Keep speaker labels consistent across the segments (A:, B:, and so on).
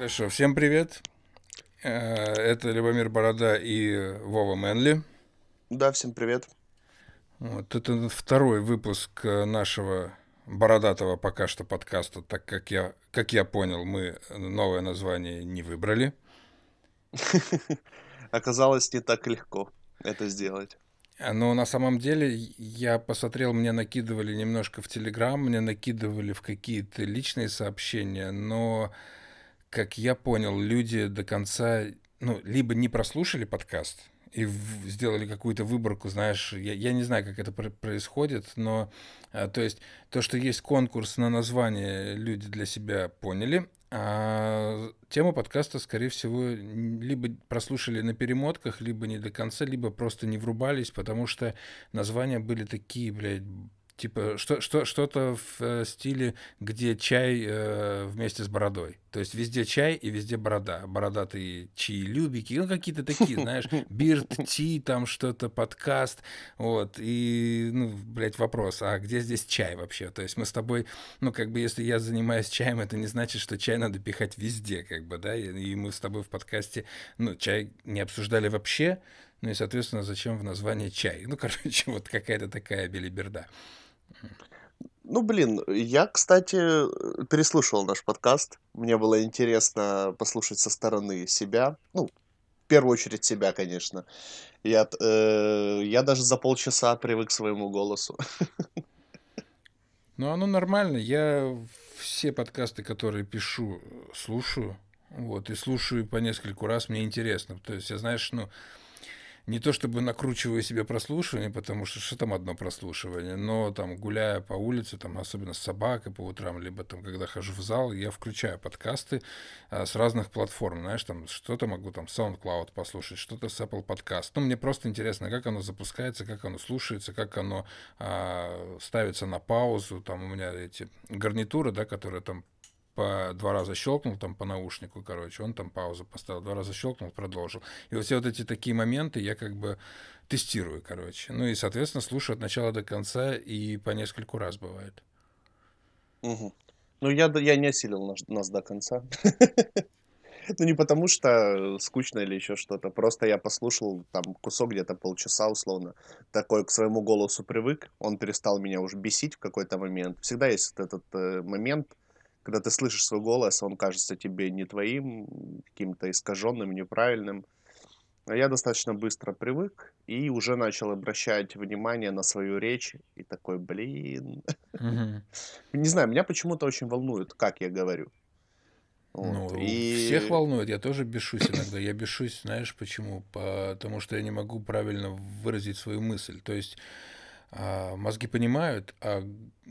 A: Хорошо, всем привет. Э, это Любомир Борода и Вова Мэнли.
B: Да, всем привет.
A: Вот, это второй выпуск нашего бородатого пока что подкаста, так как я, как я понял, мы новое название не выбрали.
B: Оказалось, не так легко это сделать.
A: Но на самом деле я посмотрел, мне накидывали немножко в Телеграм, мне накидывали в какие-то личные сообщения, но, как я понял, люди до конца, ну, либо не прослушали подкаст и в, сделали какую-то выборку, знаешь, я, я не знаю, как это пр происходит, но, а, то есть, то, что есть конкурс на название, люди для себя поняли, а тему подкаста, скорее всего, либо прослушали на перемотках, либо не до конца, либо просто не врубались, потому что названия были такие, блядь, Типа что, что, что-то в э, стиле, где чай э, вместе с бородой. То есть везде чай и везде борода. Бородатые чаи-любики, ну какие-то такие, знаешь, бирд, ти, там что-то, подкаст. Вот, и, ну, блядь, вопрос, а где здесь чай вообще? То есть мы с тобой, ну, как бы, если я занимаюсь чаем, это не значит, что чай надо пихать везде, как бы, да, и, и мы с тобой в подкасте, ну, чай не обсуждали вообще, ну и, соответственно, зачем в названии чай? Ну, короче, вот какая-то такая белиберда.
B: Ну, блин, я, кстати, переслушивал наш подкаст. Мне было интересно послушать со стороны себя. Ну, в первую очередь себя, конечно. Я, э, я даже за полчаса привык к своему голосу.
A: Ну, оно нормально. Я все подкасты, которые пишу, слушаю. Вот, и слушаю по нескольку раз, мне интересно. То есть, я, знаешь, ну, не то чтобы накручиваю себе прослушивание, потому что что там одно прослушивание, но там гуляя по улице, там особенно с собакой по утрам, либо там когда хожу в зал, я включаю подкасты а, с разных платформ, знаешь, там что-то могу там SoundCloud послушать, что-то с Apple Podcast. Ну, мне просто интересно, как оно запускается, как оно слушается, как оно а, ставится на паузу, там у меня эти гарнитуры, да, которые там по два раза щелкнул там по наушнику, короче, он там паузу поставил, два раза щелкнул, продолжил. И вот все вот эти такие моменты я как бы тестирую, короче. Ну и, соответственно, слушаю от начала до конца и по нескольку раз бывает.
B: Угу. Ну, я, я не осилил нас, нас до конца. Ну, не потому что скучно или еще что-то. Просто я послушал там кусок где-то полчаса условно. Такой к своему голосу привык. Он перестал меня уже бесить в какой-то момент. Всегда есть этот э, момент, когда ты слышишь свой голос, он кажется тебе не твоим, каким-то искаженным, неправильным. А я достаточно быстро привык и уже начал обращать внимание на свою речь. И такой, блин. Не знаю, меня почему-то очень волнует, как я говорю.
A: Вот. Ну, и... всех волнует, я тоже бешусь иногда. Я бешусь, знаешь почему? Потому что я не могу правильно выразить свою мысль. То есть а, мозги понимают, а,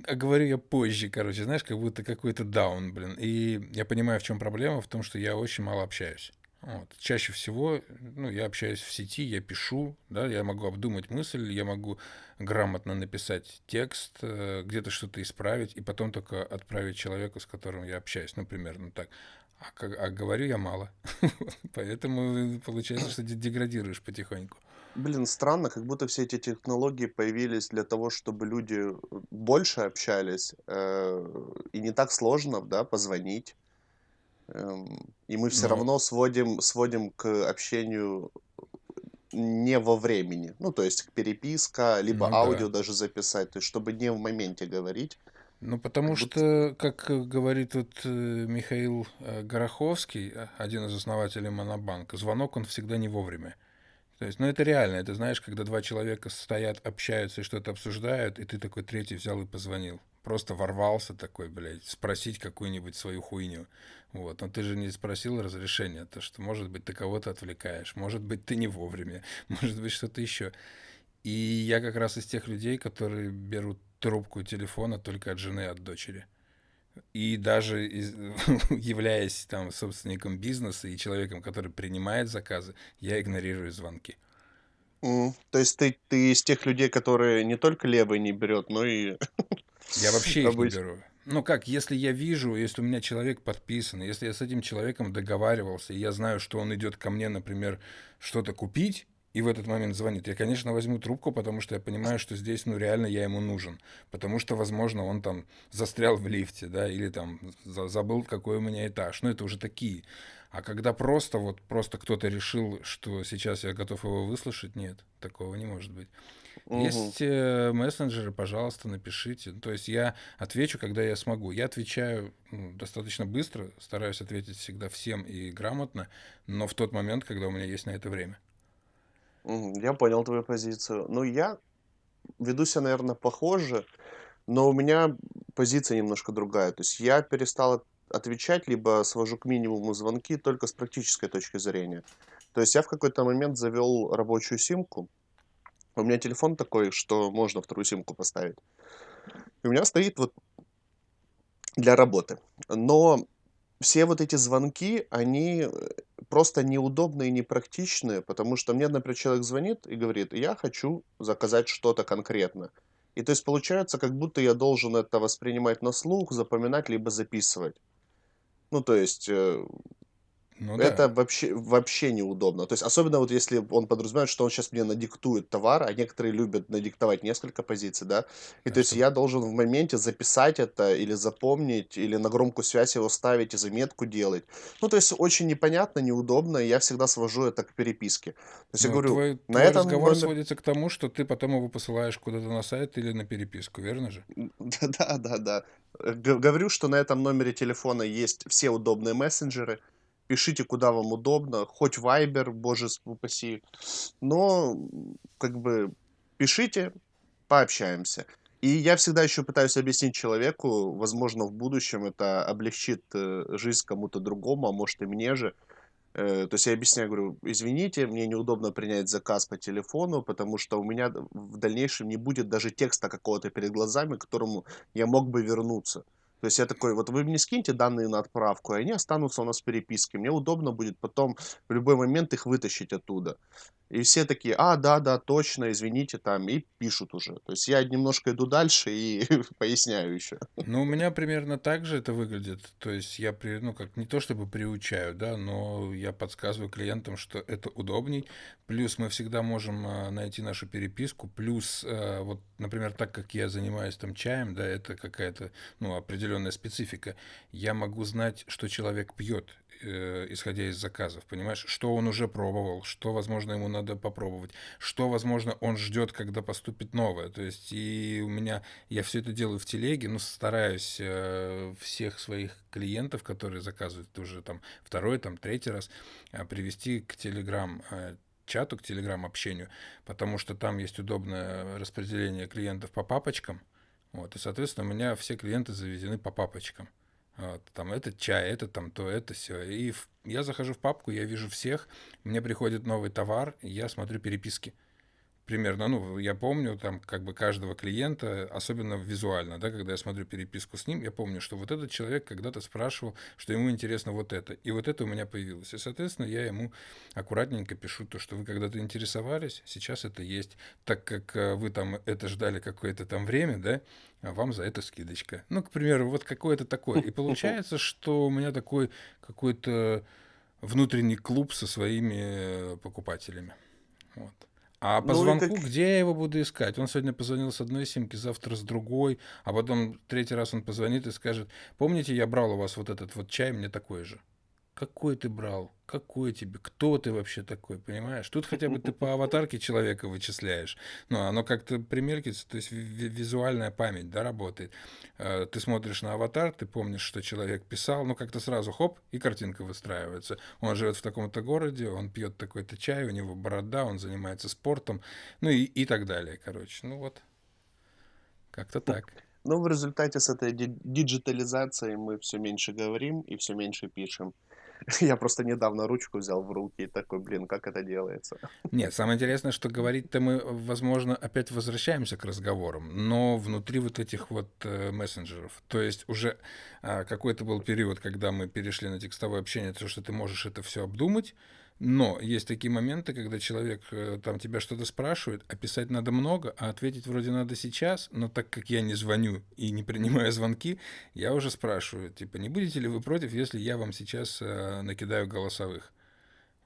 A: а говорю я позже, короче, знаешь, как будто какой-то даун, блин. И я понимаю, в чем проблема, в том, что я очень мало общаюсь. Вот. Чаще всего, ну, я общаюсь в сети, я пишу, да, я могу обдумать мысль, я могу грамотно написать текст, э, где-то что-то исправить, и потом только отправить человеку, с которым я общаюсь, ну, примерно так. А, а говорю я мало. Поэтому получается, что деградируешь потихоньку.
B: Блин, странно, как будто все эти технологии появились для того, чтобы люди э, больше общались, э, и не так сложно, да, позвонить. Эм, и мы все Но... равно сводим, сводим к общению не во времени. Ну, то есть переписка, либо ну, аудио да. даже записать, то есть чтобы не в моменте говорить.
A: Ну, потому как что, как говорит вот э, Михаил Гороховский, один из основателей Монобанка, звонок он всегда не вовремя. То есть, ну это реально, это знаешь, когда два человека стоят, общаются и что-то обсуждают, и ты такой третий взял и позвонил. Просто ворвался такой, блядь, спросить какую-нибудь свою хуйню. Вот, но ты же не спросил разрешения, то что, может быть, ты кого-то отвлекаешь, может быть, ты не вовремя, может быть, что-то еще. И я как раз из тех людей, которые берут трубку телефона только от жены, от дочери. И даже из, являясь там собственником бизнеса и человеком, который принимает заказы, я игнорирую звонки.
B: Mm, то есть ты, ты из тех людей, которые не только левый не берет, но и...
A: Я вообще их не беру. Ну как, если я вижу, если у меня человек подписан, если я с этим человеком договаривался, и я знаю, что он идет ко мне, например, что-то купить, и в этот момент звонит, я, конечно, возьму трубку, потому что я понимаю, что здесь, ну, реально я ему нужен. Потому что, возможно, он там застрял в лифте, да, или там забыл, какой у меня этаж. Ну, это уже такие. А когда просто, вот, просто кто-то решил, что сейчас я готов его выслушать, нет, такого не может быть. Угу. Есть э, мессенджеры, пожалуйста, напишите. То есть я отвечу, когда я смогу. Я отвечаю ну, достаточно быстро, стараюсь ответить всегда всем и грамотно, но в тот момент, когда у меня есть на это время.
B: Я понял твою позицию. Ну, я веду себя, наверное, похоже, но у меня позиция немножко другая. То есть я перестал отвечать, либо свожу к минимуму звонки только с практической точки зрения. То есть я в какой-то момент завел рабочую симку. У меня телефон такой, что можно вторую симку поставить. И у меня стоит вот для работы. Но все вот эти звонки, они э, просто неудобные и непрактичные, потому что мне, например, человек звонит и говорит, я хочу заказать что-то конкретно. И то есть получается, как будто я должен это воспринимать на слух, запоминать, либо записывать. Ну, то есть, э,
A: ну
B: это да. вообще, вообще неудобно. То есть, особенно вот если он подразумевает, что он сейчас мне надиктует товар, а некоторые любят надиктовать несколько позиций, да, и а то есть я должен в моменте записать это или запомнить, или на громкую связь его ставить и заметку делать. Ну, то есть, очень непонятно, неудобно, и я всегда свожу это к переписке. То есть, я говорю,
A: твой, на твой этом разговор номер... сводится к тому, что ты потом его посылаешь куда-то на сайт или на переписку, верно же?
B: Да, да, да. Говорю, что на этом номере телефона есть все удобные мессенджеры, пишите, куда вам удобно, хоть Viber, боже упаси, но как бы пишите, пообщаемся. И я всегда еще пытаюсь объяснить человеку, возможно, в будущем это облегчит э, жизнь кому-то другому, а может и мне же. Э, то есть я объясняю, говорю, извините, мне неудобно принять заказ по телефону, потому что у меня в дальнейшем не будет даже текста какого-то перед глазами, к которому я мог бы вернуться. То есть я такой, вот вы мне скиньте данные на отправку, и они останутся у нас в переписке. Мне удобно будет потом в любой момент их вытащить оттуда. И все такие, а, да, да, точно, извините, там, и пишут уже. То есть я немножко иду дальше и поясняю еще.
A: Ну, у меня примерно так же это выглядит. То есть я, при, ну, как не то чтобы приучаю, да, но я подсказываю клиентам, что это удобней. Плюс мы всегда можем а, найти нашу переписку. Плюс, а, вот, например, так как я занимаюсь там чаем, да, это какая-то, ну, определенная специфика. Я могу знать, что человек пьет э, исходя из заказов, понимаешь, что он уже пробовал, что, возможно, ему надо попробовать, что, возможно, он ждет, когда поступит новое. То есть и у меня, я все это делаю в телеге, ну, стараюсь э, всех своих клиентов, которые заказывают уже там второй, там третий раз, э, привести к Телеграм э, чату, к телеграм-общению, потому что там есть удобное распределение клиентов по папочкам, вот, и, соответственно, у меня все клиенты заведены по папочкам. Вот, там этот чай, это там то, это все. И в, я захожу в папку, я вижу всех, мне приходит новый товар, я смотрю переписки примерно, ну, я помню там как бы каждого клиента, особенно визуально, да, когда я смотрю переписку с ним, я помню, что вот этот человек когда-то спрашивал, что ему интересно вот это, и вот это у меня появилось. И, соответственно, я ему аккуратненько пишу то, что вы когда-то интересовались, сейчас это есть, так как э, вы там это ждали какое-то там время, да, а вам за это скидочка. Ну, к примеру, вот какое-то такое. И получается, что у меня такой какой-то внутренний клуб со своими покупателями. Вот. А по ну, звонку, как... где я его буду искать? Он сегодня позвонил с одной симки, завтра с другой, а потом третий раз он позвонит и скажет, помните, я брал у вас вот этот вот чай, мне такой же. Какой ты брал? Какой тебе? Кто ты вообще такой, понимаешь? Тут хотя бы ты по аватарке человека вычисляешь. Ну, оно как-то примеркится, то есть визуальная память, да, работает. Э, ты смотришь на аватар, ты помнишь, что человек писал, ну, как-то сразу хоп, и картинка выстраивается. Он живет в таком-то городе, он пьет такой-то чай, у него борода, он занимается спортом, ну, и, и так далее, короче. Ну, вот, как-то так.
B: Ну, в результате с этой диджитализацией мы все меньше говорим и все меньше пишем. Я просто недавно ручку взял в руки и такой, блин, как это делается?
A: Нет, самое интересное, что говорить-то мы, возможно, опять возвращаемся к разговорам, но внутри вот этих вот э, мессенджеров. То есть уже э, какой-то был период, когда мы перешли на текстовое общение, то, что ты можешь это все обдумать, но есть такие моменты, когда человек э, там тебя что-то спрашивает, а писать надо много, а ответить вроде надо сейчас, но так как я не звоню и не принимаю звонки, я уже спрашиваю, типа, не будете ли вы против, если я вам сейчас э, накидаю голосовых?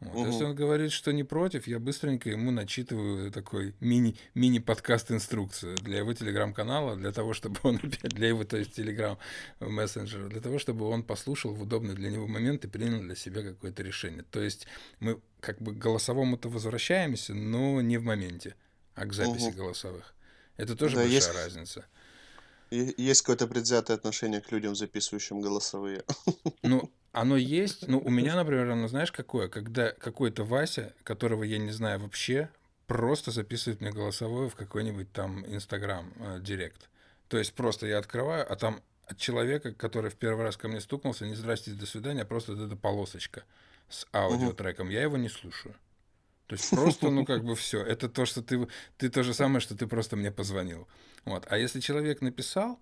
A: Вот. Если
B: Мгм.
A: он говорит, что не против, я быстренько ему начитываю такой мини, мини-подкаст инструкцию для его телеграм-канала, для того, чтобы он опять, для его, то есть телеграм мессенджера, для того, чтобы он послушал в удобный для него момент и принял для себя какое-то решение. То есть мы как бы к голосовому-то возвращаемся, но не в моменте, а к записи
B: Мгм.
A: голосовых. Это тоже
B: Да,
A: большая
B: есть,
A: разница.
B: есть какое-то предвзятое отношение к людям, записывающим голосовые.
A: Ну, оно есть. Ну, у меня, например, оно знаешь какое? Когда какой-то Вася, которого я не знаю вообще, просто записывает мне голосовое в какой-нибудь там Инстаграм э, Директ. То есть просто я открываю, а там от человека, который в первый раз ко мне стукнулся, не здрасте, до свидания, а просто вот эта полосочка с аудиотреком. Я его не слушаю. То есть просто, ну, как бы все. Это то, что ты, ты то же самое, что ты просто мне позвонил. Вот. А если человек написал,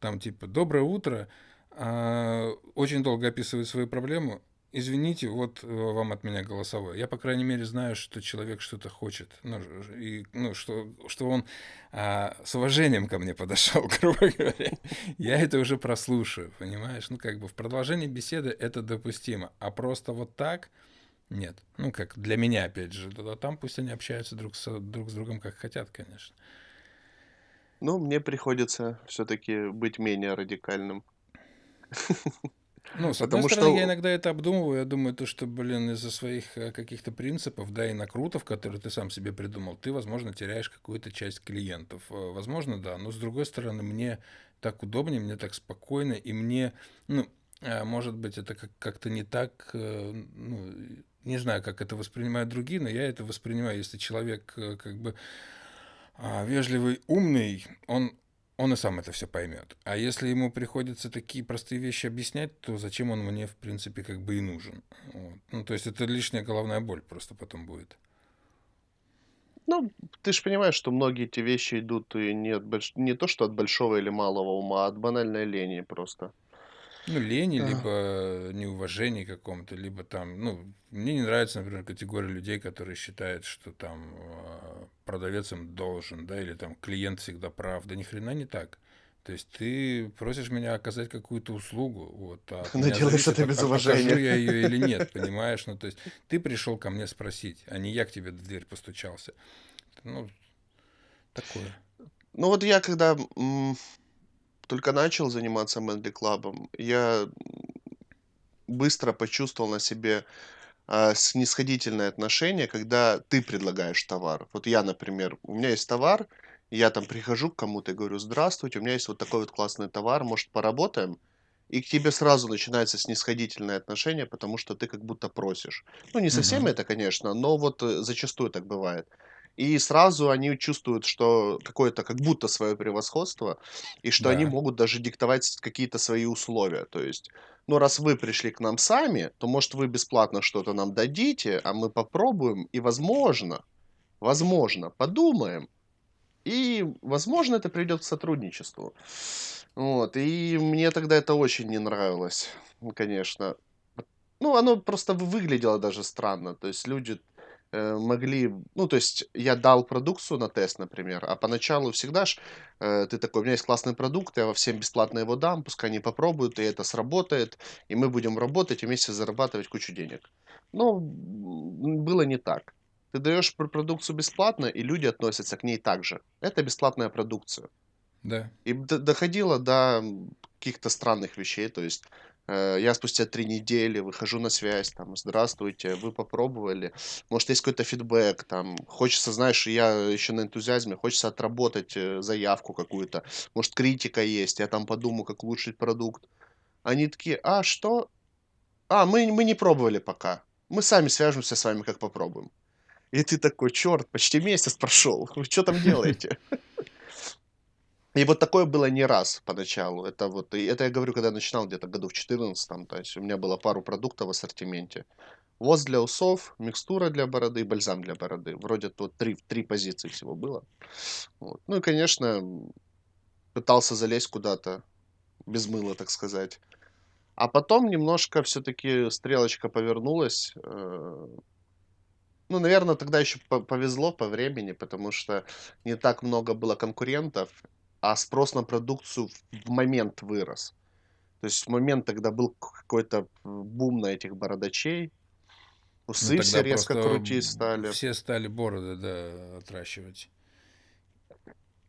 A: там, типа, доброе утро, очень долго описывает свою проблему, извините, вот э, вам от меня голосовое. Я, по крайней мере, знаю, что человек что-то хочет. Ну, и, ну что, что он а, с уважением ко мне подошел, грубо говоря. Я это уже прослушаю, понимаешь? Ну, как бы в продолжении беседы это допустимо. А просто вот так нет. Ну, как для меня, опять же. А там пусть они общаются друг с, друг с другом, как хотят, конечно.
B: Ну, мне приходится все-таки быть менее радикальным.
A: Ну, с одной
B: Потому
A: стороны, я
B: что,
A: иногда это обдумываю. Я думаю, то, что, блин, из-за своих э, каких-то принципов, да, и накрутов, которые ты сам себе придумал, ты, возможно, теряешь какую-то часть клиентов. Э, Возможно, да. Но, с другой стороны, мне так удобнее, мне так спокойно, и мне, ну, э, может быть, это как- как-то не так, ну, не знаю, как это воспринимают другие, но я это воспринимаю, если человек как бы а, вежливый, умный, он, он и сам это все поймет. А если ему приходится такие простые вещи объяснять, то зачем он мне, в принципе, как бы и нужен? Вот. Ну, то есть это лишняя головная боль просто потом будет.
B: ну, ты же понимаешь, что многие эти вещи идут и не, от больш- не то, что от большого или малого ума, а от банальной лени просто.
A: Ну, лени,
B: А.
A: либо неуважение каком-то, либо там, ну, мне не нравится, например, категория людей, которые считают, что там э, продавец им должен, да, или там клиент всегда прав. Да ни хрена не так. То есть ты просишь меня оказать какую-то услугу, вот, а
B: Но делаешь это без уважения.
A: я ее или нет, понимаешь? Ну, то есть ты пришел ко мне спросить, а не я к тебе в дверь постучался. Ну, такое.
B: Ну вот я когда только начал заниматься Мэнли Клабом, я быстро почувствовал на себе а, снисходительное отношение, когда ты предлагаешь товар. Вот я, например, у меня есть товар, я там прихожу к кому-то и говорю, здравствуйте, у меня есть вот такой вот классный товар, может, поработаем? И к тебе сразу начинается снисходительное отношение, потому что ты как будто просишь. Ну, не совсем
A: Мгм.
B: это, конечно, но вот э, зачастую так бывает. И сразу они чувствуют, что какое-то как будто свое превосходство, и что они
A: Да.
B: могут даже диктовать какие-то свои условия. То есть, ну, раз вы пришли к нам сами, то, может, вы бесплатно что-то нам дадите, а мы попробуем, и, возможно, возможно, подумаем, и, возможно, это приведет к сотрудничеству. Вот, и мне тогда это очень не нравилось, конечно. Ну, оно просто вы- выглядело даже странно. То есть люди могли... Ну, то есть я дал продукцию на тест, например, а поначалу всегда ж э, ты такой, у меня есть классный продукт, я всем бесплатно его дам, пускай они попробуют, и это сработает, и мы будем работать и вместе зарабатывать кучу денег. Но было не так. Ты даешь пр- продукцию бесплатно, и люди относятся к ней так же. Это бесплатная продукция.
A: Да.
B: И доходило до каких-то странных вещей. То есть э, я спустя три недели выхожу на связь, там, здравствуйте, вы попробовали, может, есть какой-то фидбэк, там, хочется, знаешь, я еще на энтузиазме, хочется отработать э, заявку какую-то, может, критика есть, я там подумаю, как улучшить продукт. Они такие, а, что? А, мы, мы не пробовали пока. Мы сами свяжемся с вами, как попробуем. И ты такой, черт, почти месяц прошел, вы что там делаете? И вот такое было не раз поначалу. Это вот, и это я говорю, когда я начинал где-то году в 14 то есть у меня было пару продуктов в ассортименте. Воз для усов, микстура для бороды и бальзам для бороды. Вроде тут три, три позиции всего было. Вот. Ну и, конечно, пытался залезть куда-то, без мыла, так сказать. А потом немножко все-таки стрелочка повернулась. э, Ну, наверное, тогда еще повезло по времени, потому что не так много было конкурентов, а спрос на продукцию в момент вырос. То есть в момент, когда был какой-то бум на этих бородачей,
A: Ну,
B: Усы все
A: тогда
B: резко крутить стали.
A: все стали бороды, да, отращивать.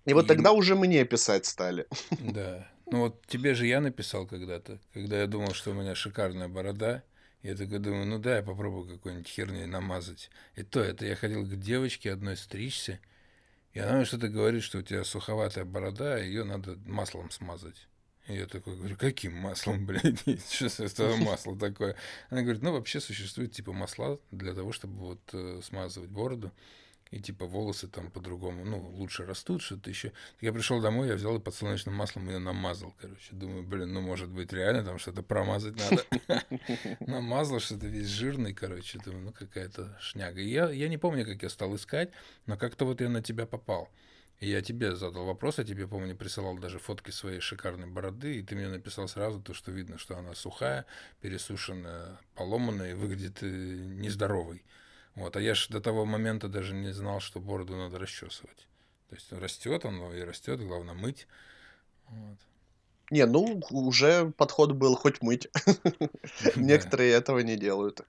B: И вот
A: И
B: тогда уже мне писать стали.
A: да. Ну вот тебе же я написал когда-то, когда я думал, что у меня шикарная борода. Я такой думаю, ну да, я попробую какой-нибудь херней намазать. И то, это я ходил к девочке одной стричься, и она мне что-то говорит, что у тебя суховатая борода, ее надо маслом смазать. И я такой говорю, каким маслом, блядь? Что это масло такое? Она говорит, ну вообще существует типа масла для того, чтобы вот э, смазывать бороду. И типа волосы там по-другому, ну, лучше растут, что-то еще. Я пришел домой, я взял и подсолнечным маслом ее намазал, короче. Думаю, блин, ну, может быть, реально там что-то промазать надо. Намазал что-то весь жирный, короче. Думаю, ну, какая-то шняга. И я, я не помню, как я стал искать, но как-то вот я на тебя попал. И я тебе задал вопрос, я тебе, помню, присылал даже фотки своей шикарной бороды, и ты мне написал сразу то, что видно, что она сухая, пересушенная, поломанная и выглядит э, нездоровой. Вот, а я же до того момента даже не знал, что бороду надо расчесывать. То есть растет он и растет, главное мыть. Вот.
B: Не, ну, уже подход был хоть мыть. Некоторые этого не делают.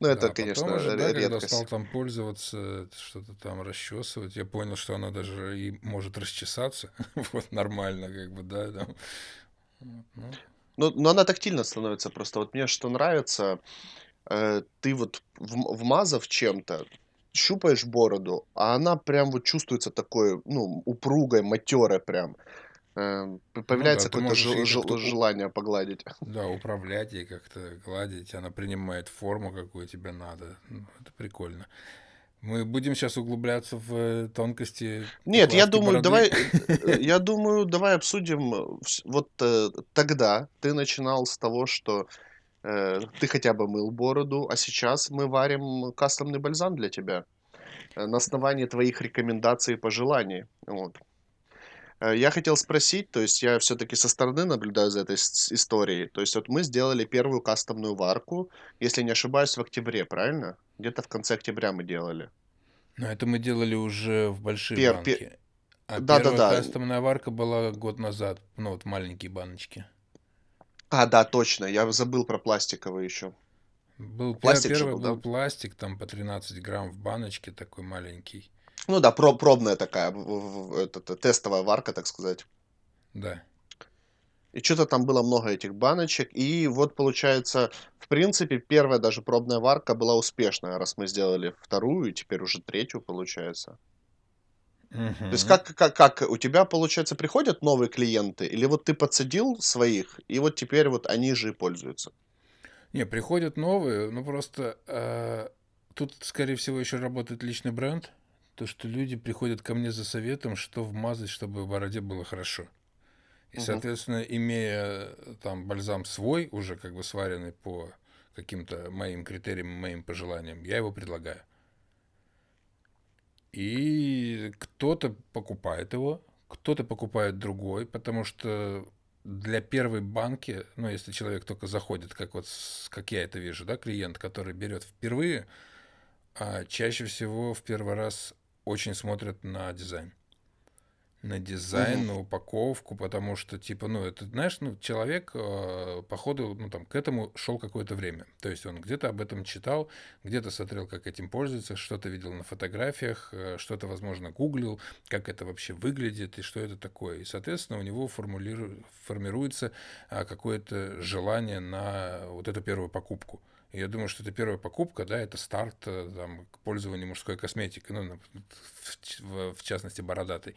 B: Ну, это,
A: Да,
B: конечно,
A: потом уже, да, когда стал там пользоваться, что-то там расчесывать, я понял, что она даже и может расчесаться. Вот нормально, как бы, да, там. Ну,
B: Ну, но она тактильно становится просто. Вот мне что нравится, э, ты вот вм- вмазав чем-то, щупаешь бороду, а она прям вот чувствуется такой, ну, упругой, матерой прям. Э, п-
A: ну да,
B: Появляется какое-то жел-
A: у-
B: желание погладить.
A: Да, управлять ей как-то, гладить, она принимает форму, какую тебе надо. Ну, Это прикольно. Мы будем сейчас углубляться в тонкости
B: Нет, я думаю,
A: бороды.
B: давай, я думаю, давай обсудим. э, Вот э, тогда ты начинал с того, что ты хотя бы мыл бороду, а сейчас мы варим кастомный бальзам для тебя э, на основании твоих рекомендаций и пожеланий. Вот. Э, Я хотел спросить, то есть я все-таки со стороны наблюдаю за этой историей. То есть вот мы сделали первую кастомную варку, если не ошибаюсь, в октябре, правильно? Где-то в конце октября мы делали.
A: Но это мы делали уже в большие
B: Пер, пе-
A: банки. А первая
B: Да-да-да.
A: кастомная варка была год назад. Ну, вот маленькие баночки.
B: А, да, точно, я забыл про пластиковый еще.
A: Был, пер-
B: Пластик же
A: первый
B: был,
A: был
B: да?
A: пластик, там по 13 грамм в баночке, такой маленький.
B: Ну да, про- пробная такая, в- в- в- этот, э, тестовая варка, так сказать.
A: Да.
B: И что-то там было много этих баночек. И вот получается, в принципе, первая даже пробная варка была успешная, раз мы сделали вторую, и теперь уже третью получается. То есть как, как, как у тебя, получается, приходят новые клиенты, или вот ты подсадил своих, и вот теперь вот они же и пользуются?
A: Не, приходят новые, но просто э, тут, скорее всего, еще работает личный бренд. То, что люди приходят ко мне за советом, что вмазать, чтобы в бороде было хорошо. И,
B: Мгм.
A: соответственно, имея э, там бальзам свой, уже как бы сваренный по каким-то моим критериям, моим пожеланиям, я его предлагаю. И кто-то покупает его, кто-то покупает другой, потому что для первой банки, ну, если человек только заходит, как вот, как я это вижу, да, клиент, который берет впервые, а чаще всего в первый раз очень смотрят на дизайн на дизайн,
B: Мгм.
A: на упаковку, потому что, типа, ну, это, знаешь, ну, человек, э, походу, ну, там, к этому шел какое-то время. То есть он где-то об этом читал, где-то смотрел, как этим пользуются, что-то видел на фотографиях, э, что-то, возможно, гуглил, как это вообще выглядит и что это такое. И, соответственно, у него формулиру- формируется а, какое-то желание на вот эту первую покупку. И я думаю, что это первая покупка, да, это старт э, там, к пользованию мужской косметикой, ну, в, в- в частности, бородатой.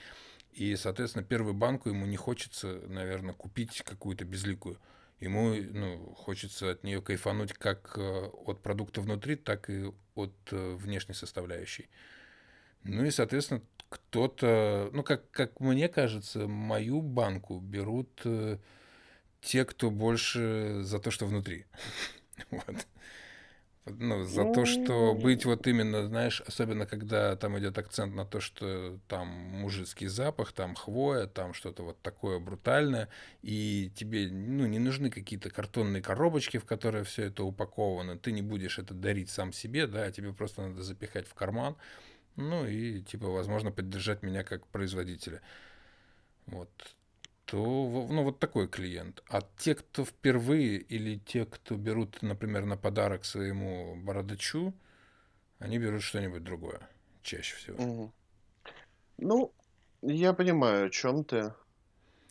A: И, соответственно, первую банку ему не хочется, наверное, купить какую-то безликую. Ему ну, хочется от нее кайфануть как э, от продукта внутри, так и от э, внешней составляющей. Ну и, соответственно, кто-то, ну, как, как мне кажется, мою банку берут э, те, кто больше за то, что внутри. Вот. Ну, за то, что быть вот именно, знаешь, особенно когда там идет акцент на то, что там мужицкий запах, там хвоя, там что-то вот такое брутальное, и тебе, ну, не нужны какие-то картонные коробочки, в которые все это упаковано, ты не будешь это дарить сам себе, да, а тебе просто надо запихать в карман, ну, и, типа, возможно, поддержать меня как производителя. Вот то, ну, вот такой клиент. А те, кто впервые, или те, кто берут, например, на подарок своему бородачу, Они берут что-нибудь другое чаще всего.
B: Мгм. Ну, я понимаю, о чем ты.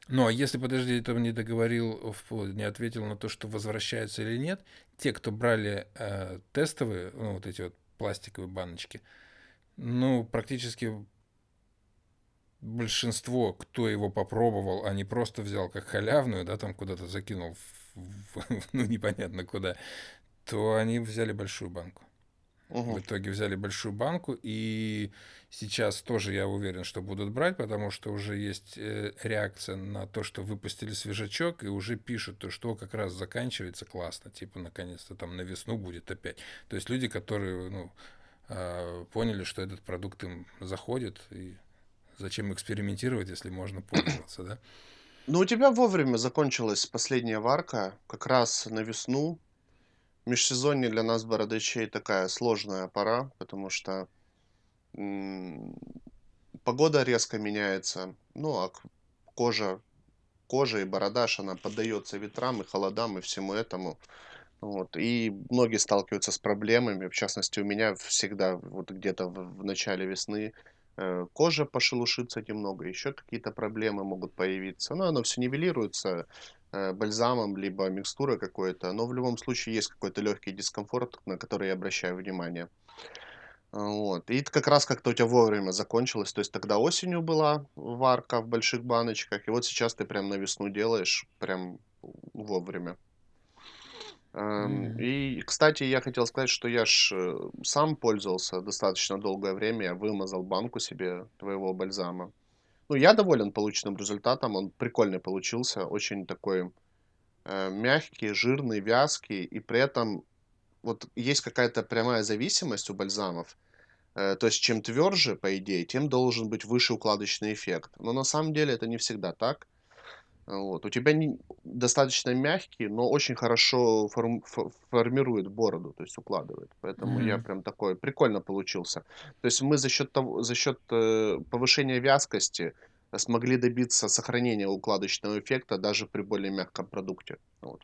A: Ну, а если, подожди, ты не договорил, не ответил на то, что возвращаются или нет, те, кто брали э, тестовые, ну, вот эти вот пластиковые баночки, ну, практически большинство, кто его попробовал, а не просто взял как халявную, да, там куда-то закинул, в- в- ну, непонятно куда, то они взяли большую банку. В
B: Мгм.
A: итоге взяли большую банку, и сейчас тоже я уверен, что будут брать, потому что уже есть э, реакция на то, что выпустили свежачок, и уже пишут, то, что как раз заканчивается классно, типа наконец-то там на весну будет опять. То есть люди, которые ну, а, поняли, что этот продукт им заходит, и зачем экспериментировать, если можно пользоваться, да?
B: Ну, у тебя вовремя закончилась последняя варка, как раз на весну. Межсезонье для нас, бородачей, такая сложная пора, потому что погода резко меняется. Ну, а кожа, кожа и бородаж, она поддается ветрам и холодам и всему этому. Вот. И многие сталкиваются с проблемами. В частности, у меня всегда вот где-то в, в начале весны кожа пошелушится немного, еще какие-то проблемы могут появиться. Но оно все нивелируется э, бальзамом, либо микстурой какой-то. Но в любом случае есть какой-то легкий дискомфорт, на который я обращаю внимание. Вот. И как раз как-то у тебя вовремя закончилось. То есть тогда осенью была варка в больших баночках, и вот сейчас ты прям на весну делаешь прям вовремя.
A: Мгм.
B: И, кстати, я хотел сказать, что я ж э, сам пользовался достаточно долгое время. Я вымазал банку себе твоего бальзама. Ну, я доволен полученным результатом. Он прикольный получился. Очень такой э, мягкий, жирный, вязкий. И при этом вот есть какая-то прямая зависимость у бальзамов. Э, То есть, чем тверже, по идее, тем должен быть выше укладочный эффект. Но на самом деле это не всегда так. Вот. У тебя не, достаточно мягкий, но очень хорошо форм- фо- формирует бороду, то есть укладывает. Поэтому я
A: Мгм.
B: прям такой прикольно получился. То есть мы за счет того, за счет э, повышения вязкости смогли добиться сохранения укладочного эффекта даже при более мягком продукте. Вот.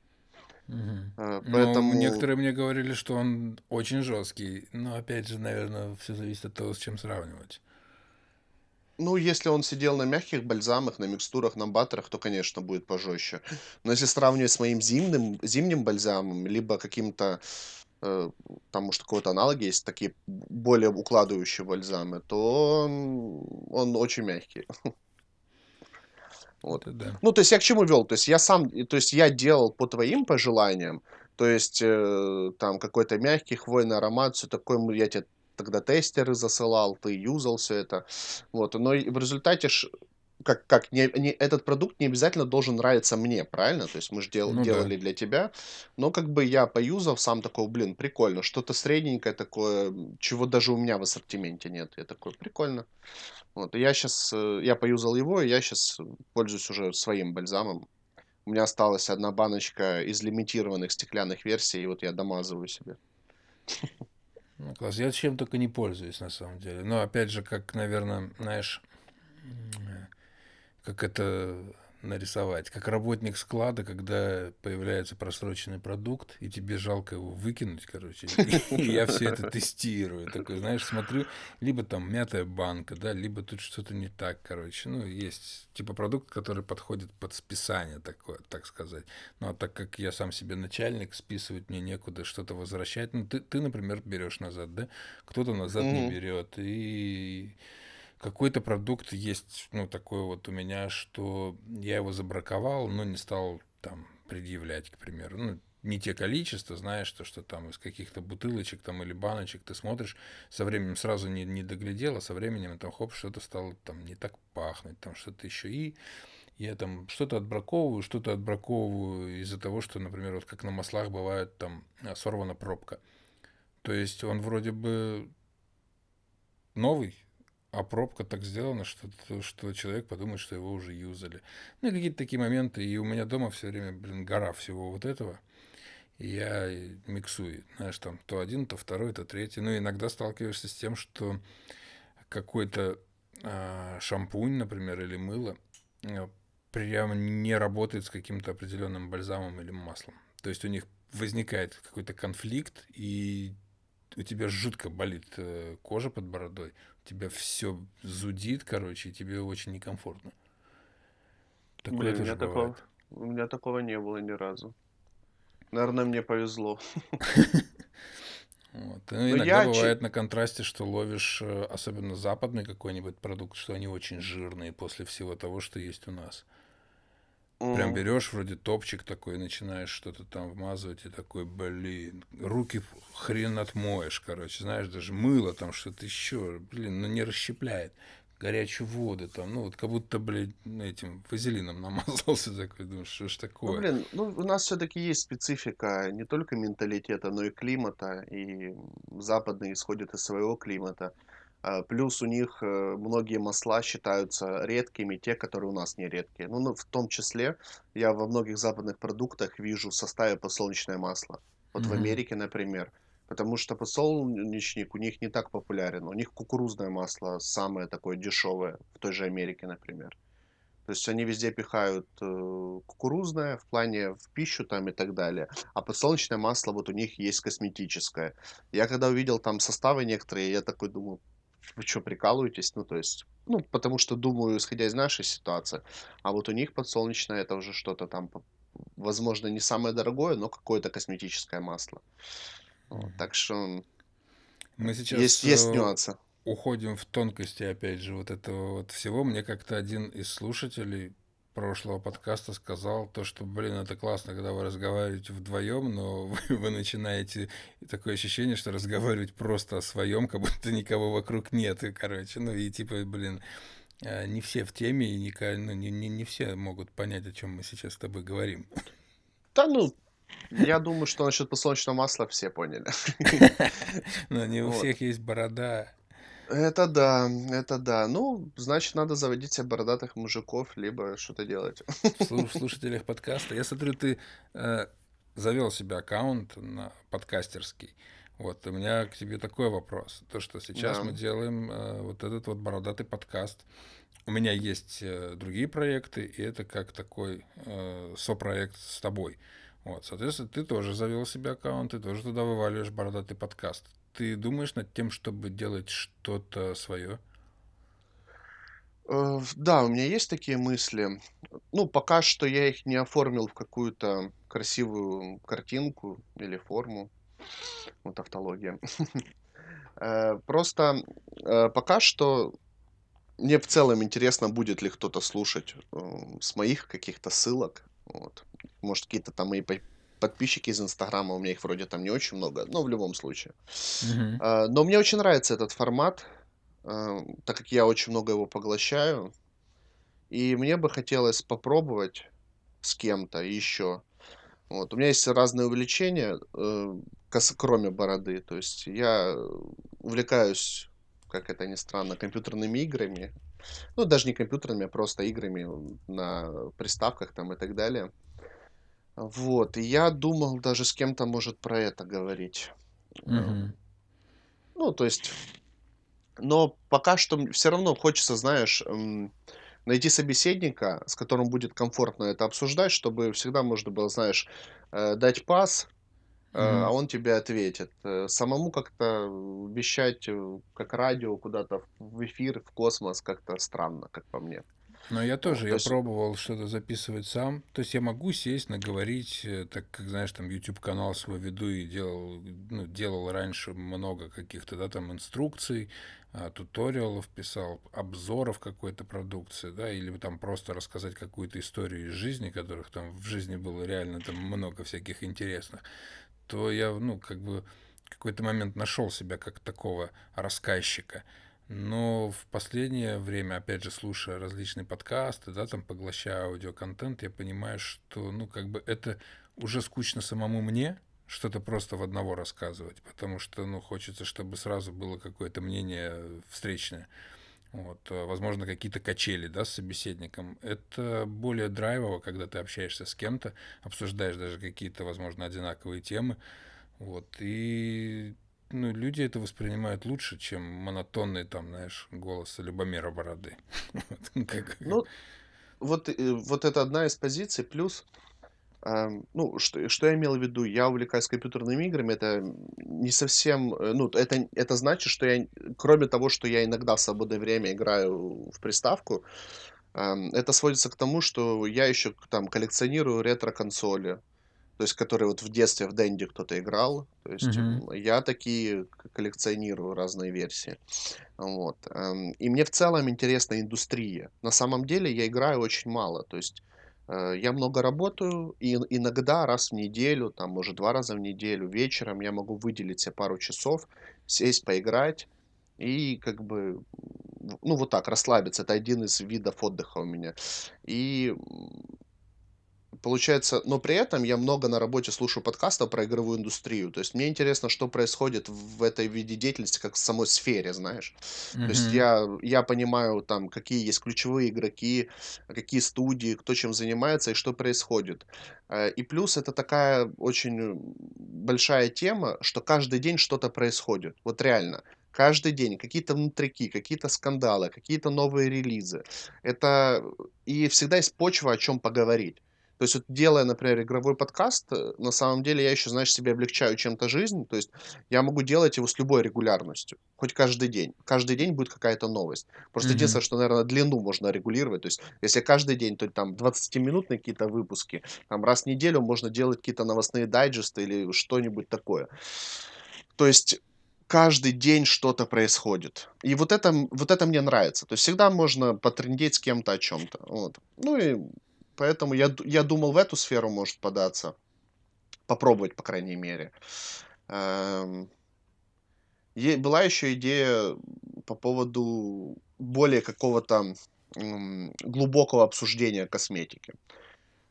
A: Ну,
B: Поэтому
A: некоторые мне говорили, что он очень жесткий. Но опять же, наверное, все зависит от того, с чем сравнивать.
B: Ну, если он сидел на мягких бальзамах, на микстурах, на баттерах, то, конечно, будет пожестче. Но если сравнивать с моим зимним, зимним бальзамом, либо каким-то, э, там, может, какой-то аналог есть, такие более укладывающие бальзамы, то он, он очень мягкий. Вот.
A: Да.
B: Ну, то есть я к чему вел? То есть я сам, то есть я делал по твоим пожеланиям, то есть э, там какой-то мягкий хвойный аромат, все такое, я тебе тогда тестеры засылал, ты юзал все это, вот, но в результате ж, как, как не, не- этот продукт не обязательно должен нравиться мне, правильно? То есть мы же
A: Ну да.
B: делали для тебя, но как бы я поюзав сам такой, блин, прикольно, что-то средненькое такое, чего даже у меня в ассортименте нет. Я такой, прикольно. Вот, и я сейчас, я поюзал его, и я сейчас пользуюсь уже своим бальзамом. У меня осталась одна баночка из лимитированных стеклянных версий, и вот я домазываю себе.
A: Ну, класс. Я чем только не пользуюсь, на самом деле. Но опять же, как, наверное, знаешь, м, как это нарисовать, как работник склада, когда появляется просроченный продукт, и тебе жалко его выкинуть, короче, и я все это тестирую, такой, знаешь, смотрю, либо там мятая банка, да, либо тут что-то не так, короче, ну, есть типа продукт, который подходит под списание такое, так сказать, ну, а так как я сам себе начальник, списывать мне некуда что-то возвращать, ну, ты, ты например, берешь назад, да, кто-то назад не берет, и какой-то продукт есть, ну, такой вот у меня, что я его забраковал, но не стал там предъявлять, к примеру. Ну, не те количества, знаешь, то, что там из каких-то бутылочек там или баночек ты смотришь, со временем сразу не, не доглядел, а со временем там хоп, что-то стало там не так пахнуть, там что-то еще. И я там что-то отбраковываю, что-то отбраковываю из-за того, что, например, вот как на маслах бывает там а, сорвана пробка. То есть он вроде бы новый, а пробка так сделана, что, что человек подумает, что его уже юзали. Ну и какие-то такие моменты. И у меня дома все время, блин, гора всего вот этого. И я миксую, знаешь, там то один, то второй, то третий. Ну, иногда сталкиваешься с тем, что какой-то а, шампунь, например, или мыло а, прям не работает с каким-то определенным бальзамом или маслом. То есть у них возникает какой-то конфликт, и у тебя жутко болит э, кожа под бородой, тебя все зудит, короче, и тебе очень некомфортно.
B: Такое Блин, у меня, такого, у меня такого не было ни разу. Наверное, мне повезло.
A: Вот. Ну, иногда я бывает на контрасте, что ловишь, э, особенно западный какой-нибудь продукт, что они очень жирные после всего того, что есть у нас. Прям берешь вроде топчик такой, начинаешь что-то там вмазывать, и такой, блин, руки хрен отмоешь, короче, знаешь, даже мыло там что-то еще, блин, ну не расщепляет. Горячую воду там, ну вот как будто, блин, этим вазелином намазался такой, думаешь, что ж такое.
B: Ну, блин, ну у нас все-таки есть специфика не только менталитета, но и климата, и западные исходят из своего климата. А, плюс у них э, многие масла считаются редкими, те, которые у нас не редкие. Ну, ну в том числе я во многих западных продуктах вижу в составе подсолнечное масло. Вот в Америке, например. Потому что подсолнечник у них не так популярен. У них кукурузное масло самое такое дешевое в той же Америке, например. То есть они везде пихают э, кукурузное в плане в пищу там и так далее. А подсолнечное масло вот у них есть косметическое. Я когда увидел там составы некоторые, я такой думаю, вы что, прикалываетесь? Ну, то есть, ну, потому что думаю, исходя из нашей ситуации. А вот у них подсолнечное это уже что-то там, возможно, не самое дорогое, но какое-то косметическое масло. Вот, так что
A: мы сейчас есть, есть э, нюансы. Уходим в тонкости, опять же, вот этого вот всего. Мне как-то один из слушателей прошлого подкаста сказал то, что, блин, это классно, когда вы разговариваете вдвоем, но вы, вы начинаете такое ощущение, что разговаривать просто о своем, как будто никого вокруг нет, и, короче, ну и типа, блин, а, не все в теме, и не, ну, не, не, не все могут понять, о чем мы сейчас с тобой говорим.
B: Да ну, я думаю, что насчет подсолнечного масла все поняли.
A: Но не у всех есть борода.
B: Это да, это да. Ну, значит, надо заводить себе бородатых мужиков, либо что-то делать.
A: В слушателях подкаста. Я смотрю, ты э, завел себе аккаунт на подкастерский. Вот, у меня к тебе такой вопрос. То, что сейчас да. мы делаем э, вот этот вот бородатый подкаст. У меня есть э, другие проекты, и это как такой э, сопроект с тобой. Вот, соответственно, ты тоже завел себе аккаунт, ты тоже туда вываливаешь бородатый подкаст ты думаешь над тем, чтобы делать что-то свое?
B: Э, да, у меня есть такие мысли. Ну, пока что я их не оформил в какую-то красивую картинку или форму. Вот автология. Э, просто э, пока что мне в целом интересно, будет ли кто-то слушать с моих каких-то ссылок. Вот. Может, какие-то там мои подписчики из Инстаграма, у меня их вроде там не очень много, но в любом случае. Мгм. Но мне очень нравится этот формат, а, так как я очень много его поглощаю. И мне бы хотелось попробовать с кем-то еще. Вот. У меня есть разные увлечения, э, кроме бороды. То есть я увлекаюсь, как это ни странно, компьютерными играми. Ну, даже не компьютерными, а просто играми на приставках там и так далее. Вот, и я думал даже с кем-то, может, про это говорить. Мгм. Ну, то есть, но пока что все равно хочется, знаешь, найти собеседника, с которым будет комфортно это обсуждать, чтобы всегда можно было, знаешь, э, дать пас, э, а он тебе ответит. Э, самому как-то вещать, как радио куда-то в эфир, в космос как-то странно, как по мне.
A: Но я тоже, я есть... пробовал что-то записывать сам. То есть я могу сесть, наговорить, э, так как, знаешь, там YouTube-канал свой веду и делал, ну, делал раньше много каких-то, да, там инструкций, а, туториалов писал, обзоров какой-то продукции, да, или там просто рассказать какую-то историю из жизни, которых там в жизни было реально там много всяких интересных, то я, ну, как бы какой-то момент нашел себя как такого рассказчика. Но в последнее время, опять же, слушая различные подкасты, да, там поглощая аудиоконтент, я понимаю, что, ну, как бы это уже скучно самому мне, что-то просто в одного рассказывать, потому что, ну, хочется, чтобы сразу было какое-то мнение встречное. Вот, а, возможно, какие-то качели, да, с собеседником. Это более драйвово, когда ты общаешься с кем-то, обсуждаешь даже какие-то, возможно, одинаковые темы. Вот, и ну, люди это воспринимают лучше, чем монотонный, там, знаешь, голос Любомира Бороды.
B: Ну, вот, э, вот это одна из позиций. Плюс Ам, ну, что что я имел в виду? Я увлекаюсь компьютерными играми. Это не совсем, э, ну, это это значит, что я, кроме того, что я иногда в свободное время играю в приставку, ам, это сводится к тому, что я еще там коллекционирую ретро-консоли, то есть которые вот в детстве в Денди кто-то играл. То есть, м, я такие коллекционирую разные версии. Вот, ам, и мне в целом интересна индустрия. На самом деле я играю очень мало. То есть, э, я много работаю, и ин иногда раз в неделю, там, может, 2 раза в неделю вечером я могу выделить се пару часов, сесть поиграть и как бы, ну, вот так расслабиться. Это один из видов отдыха у меня. И, получается, но при этом я много на работе слушаю подкастов про игровую индустрию. То есть мне интересно, что происходит в этой виде деятельности, как в самой сфере, знаешь. То есть я я понимаю, там, какие есть ключевые игроки, какие студии, кто чем занимается и что происходит. Э, и плюс это такая очень, м, большая тема, что каждый день что-то происходит. Вот реально. Каждый день какие-то внутряки, какие-то скандалы, какие-то новые релизы. Это и всегда есть почва, о чём поговорить. То есть вот делая, например, игровой подкаст, э, на самом деле я еще, знаешь, себе облегчаю чем-то жизнь. То есть я могу делать его с любой регулярностью, хоть каждый день. Каждый день будет какая-то новость. Просто
A: Мгм.
B: единственное, что, наверно, длину можно регулировать. То есть если каждый день, то там двадцатиминутные какие-то выпуски, там раз в неделю можно делать какие-то новостные дайджесты или что-нибудь такое. То есть каждый день что-то происходит. И вот это, вот это мне нравится. То есть всегда можно потрындеть с кем-то о чём-то. Вот. Ну и поэтому я я думал в эту сферу, может, податься. Попробовать, по крайней мере. Эм была еще идея, по поводу более какого-то, глубокого обсуждения косметики.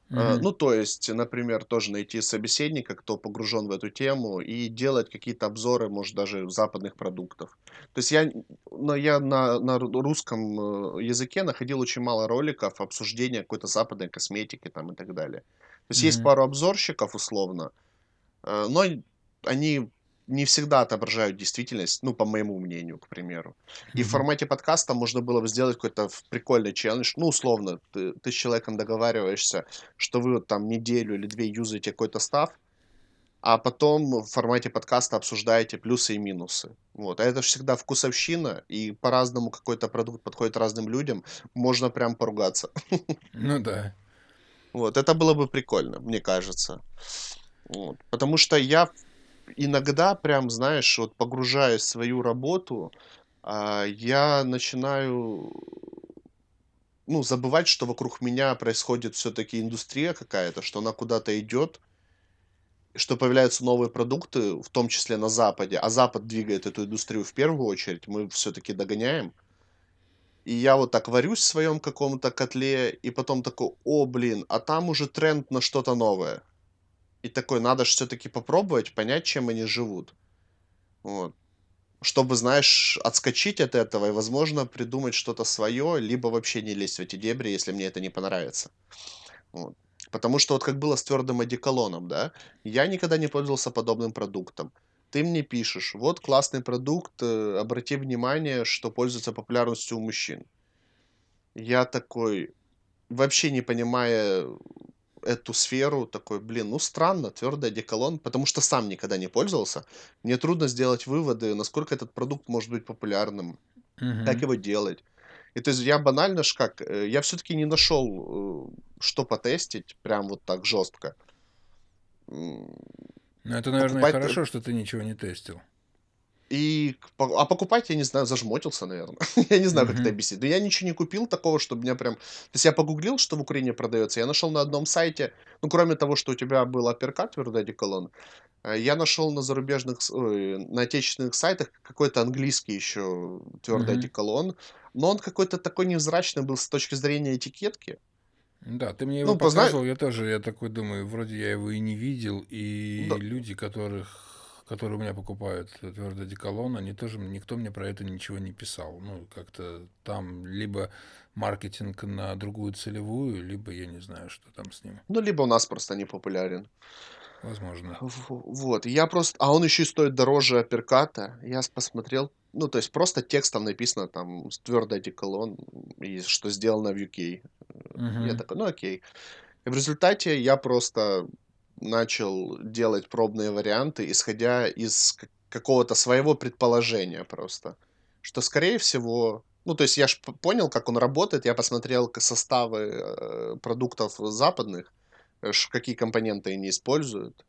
A: Мгм.
B: ну, то есть, например, тоже найти собеседника, кто погружен в эту тему, и делать какие-то обзоры, может, даже западных продуктов. То есть я, но я на на ру русском, э, языке находил очень мало роликов обсуждения какой-то западной косметики там и так далее. То есть есть
A: Мгм.
B: пару обзорщиков условно, э, но они не всегда отображают действительность, ну, по моему мнению, к примеру. И в
A: Мгм.
B: формате подкаста можно было бы сделать какой-то прикольный челлендж. Ну, условно, ты ты с человеком договариваешься, что вы вот там неделю или 2 юзаете какой-то стаф, а потом в формате подкаста обсуждаете плюсы и минусы. Вот. А это ж всегда вкусовщина, и по-разному какой-то продукт подходит разным людям. Можно прям поругаться.
A: Ну да.
B: Вот. Это было бы прикольно, мне кажется. Вот. Потому что я иногда прям, знаешь, вот погружаясь в свою работу, а, я начинаю ну, забывать, что вокруг меня происходит всё-таки индустрия какая-то, что она куда-то идет что появляются новые продукты, в том числе на Западе, а Запад двигает эту индустрию в первую очередь. Мы всё-таки догоняем. И я вот так варюсь в своем каком-то котле, и потом такой: "О, блин, а там уже тренд на что-то новое". И такой: "Надо ж всё-таки попробовать, понять, чем они живут". Вот. Чтобы, знаешь, отскочить от этого и, возможно, придумать что-то свое, либо вообще не лезть в эти дебри, если мне это не понравится. Вот. Потому что вот как было с твёрдым одеколоном, да. Я никогда не пользовался подобным продуктом. Ты мне пишешь: "Вот классный продукт, э, обрати внимание, что пользуется популярностью у мужчин". Я такой, вообще не понимая эту сферу, такой: "Блин, ну странно, твёрдый одеколон". Потому что сам никогда не пользовался. Мне трудно сделать выводы, насколько этот продукт может быть популярным, как
A: Мгм.
B: его делать. И то есть я банально ж как, э, я всё-таки не нашел, э, что потестить прям вот так жестко.
A: Ну, это, наверное,
B: Покупать т
A: хорошо, что ты ничего не тестил.
B: И а покупать, я не знаю, зажмотился, наверно. Я не знаю, как это объяснить. Но я ничего не купил такого, чтобы меня прям То есть я погуглил, что в Украине продается. Я нашел на одном сайте, ну, кроме того, что у тебя был Аперкат, твёрдый одеколон, э, я нашел на зарубежных ой, на отечественных сайтах какой-то английский еще твёрдый
A: Мгм.
B: одеколон, но он какой-то такой невзрачный был с точки зрения этикетки.
A: Да, ты мне его
B: Ну, позна
A: показывал, я тоже, я такой думаю, вроде я его и не видел, и
B: Да.
A: люди, которых которые у меня покупают твёрдый одеколон, они тоже никто мне про это ничего не писал. Ну, как-то там либо маркетинг на другую целевую, либо я не знаю, что там с ним.
B: Ну, либо у нас просто не популярен.
A: Возможно.
B: Вот. Я просто а он еще и стоит дороже Аперката. Я посмотрел, ну, то есть просто текстом написано там с твёрдый одеколон, и что сделано в UK. Э, я такой: "Ну, окей". И в результате я просто начал делать пробные варианты, исходя из какого-то своего предположения просто, что, скорее всего ну, то есть я ж п понял, как он работает, я посмотрел составы, э, продуктов западных, э, какие компоненты они используют,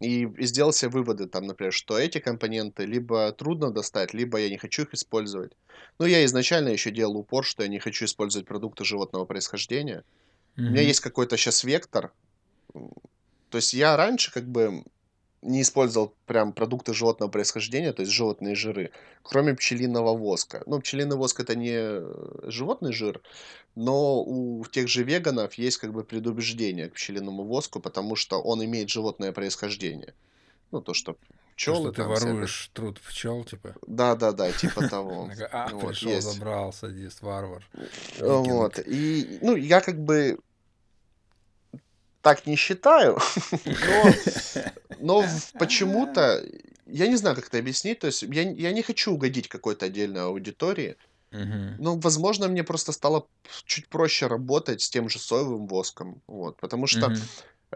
B: и и сделал се выводы, там, например, что эти компоненты либо трудно достать, либо я не хочу их использовать. Ну, я изначально еще делал упор, что я не хочу использовать продукты животного происхождения. У меня есть какой-то щас вектор. То есть я раньше как бы не использовал прям продукты животного происхождения, то есть животные жиры, кроме пчелиного воска. Ну, пчелиный воск- это не, э, животный жир, но у тех же веганов есть как бы предубеждение к пчелиному воску, потому что он имеет животное происхождение. Ну, то, что
A: То, что
B: пчелы
A: ты воруешь труд пчел, типа?
B: Да-да-да, типа того.
A: "А,
B: Вот,
A: пришел,
B: есть.
A: забрал, садист, варвар,
B: Э, вот,
A: викинг".
B: и, ну, я как бы так не считаю, но почему-то, я не знаю, как это объяснить, то есть я не хочу угодить какой-то отдельной аудитории,
A: Мгм.
B: но, возможно, мне просто стало чуть проще работать с тем же соевым воском, вот. Потому что,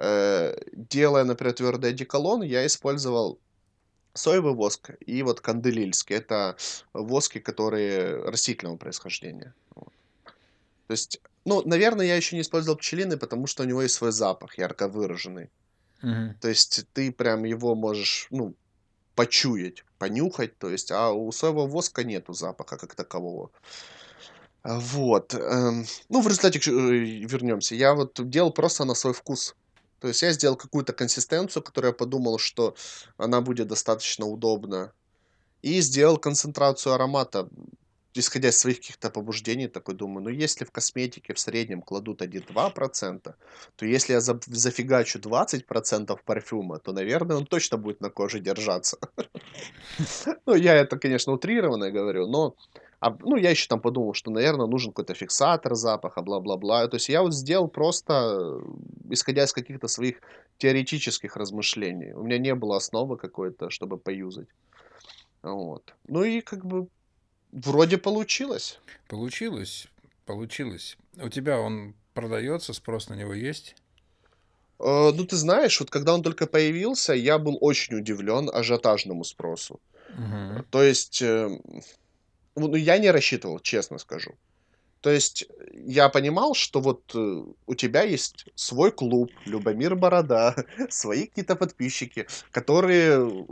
B: э, делая, например, твёрдый одеколон, я использовал соевый воск и вот канделильский. Это воски, которые растительного происхождения. Вот. То есть, ну, наверно, я еще не использовал пчелиный, потому что у него есть свой запах ярко выраженный.
A: Мгм.
B: То есть ты прям его можешь, ну, почуять, понюхать, то есть, а у соевого воска нету запаха как такового. Вот, эм, ну, в результате, э, вернемся. Я вот делал просто на свой вкус. То есть я сделал какую-то консистенцию, которую я подумал, что она будет достаточно удобна, и сделал концентрацию аромата, исходя из своих каких-то побуждений. Такой думаю: "Ну, если в косметике в среднем кладут 1-2%, то если я заб зафигачу 20% парфюма, то, наверное, он точно будет на коже держаться". Ну, я это, конечно, утрированно говорю, но, об ну, я еще там подумал, что, наверно, нужен какой-то фиксатор запаха, бла-бла-бла. То есть я вот сделал просто, э, исходя из каких-то своих теоретических размышлений. У меня не было основы какой-то, чтобы поюзать. Вот. Ну и как бы вроде получилось.
A: Получилось, получилось. У тебя он продается, спрос на него есть?
B: Э, ну, ты знаешь, вот когда он только появился, я был очень удивлен ажиотажному спросу. Э,
A: Мгм.
B: то есть, эм, ну, я не рассчитывал, честно скажу. То есть я понимал, что вот, э, у тебя есть свой клуб "Любомир Борода", свои какие-то подписчики, которые, э,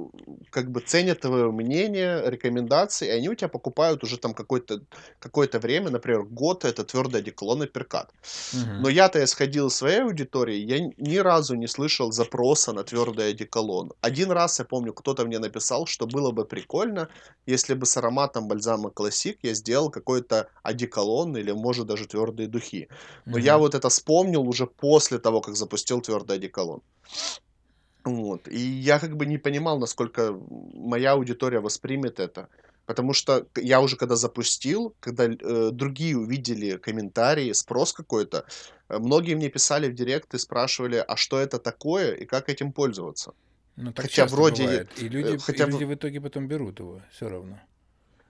B: как бы ценят твое мнение, рекомендации, и они у тя покупают уже там какое-то какое-то время, например, год, это твёрдый одеколон "Апперкат".
A: Мгм.
B: Но я-то исходил из своей аудитории, я ни разу не слышал запроса на твёрдый одеколон. 1 раз, я помню, кто-то мне написал, что было бы прикольно, если бы с ароматом бальзама "Классик" я сделал какой-то одеколон или, может, даже твёрдые духи. Но я
A: Мгм.
B: вот это вспомнил уже после того, как запустил твёрдый одеколон. Вот. И я как бы не понимал, насколько, моя аудитория воспримет это. Потому что я уже когда запустил, когда э, другие увидели комментарии, спрос какой-то, э, многие мне писали в директ и спрашивали: "А что это такое и как этим пользоваться?"
A: Ну, так
B: Хотя вроде,
A: бывает. И
B: э,
A: люди и
B: хотя
A: люди
B: в
A: итоге потом берут его всё равно.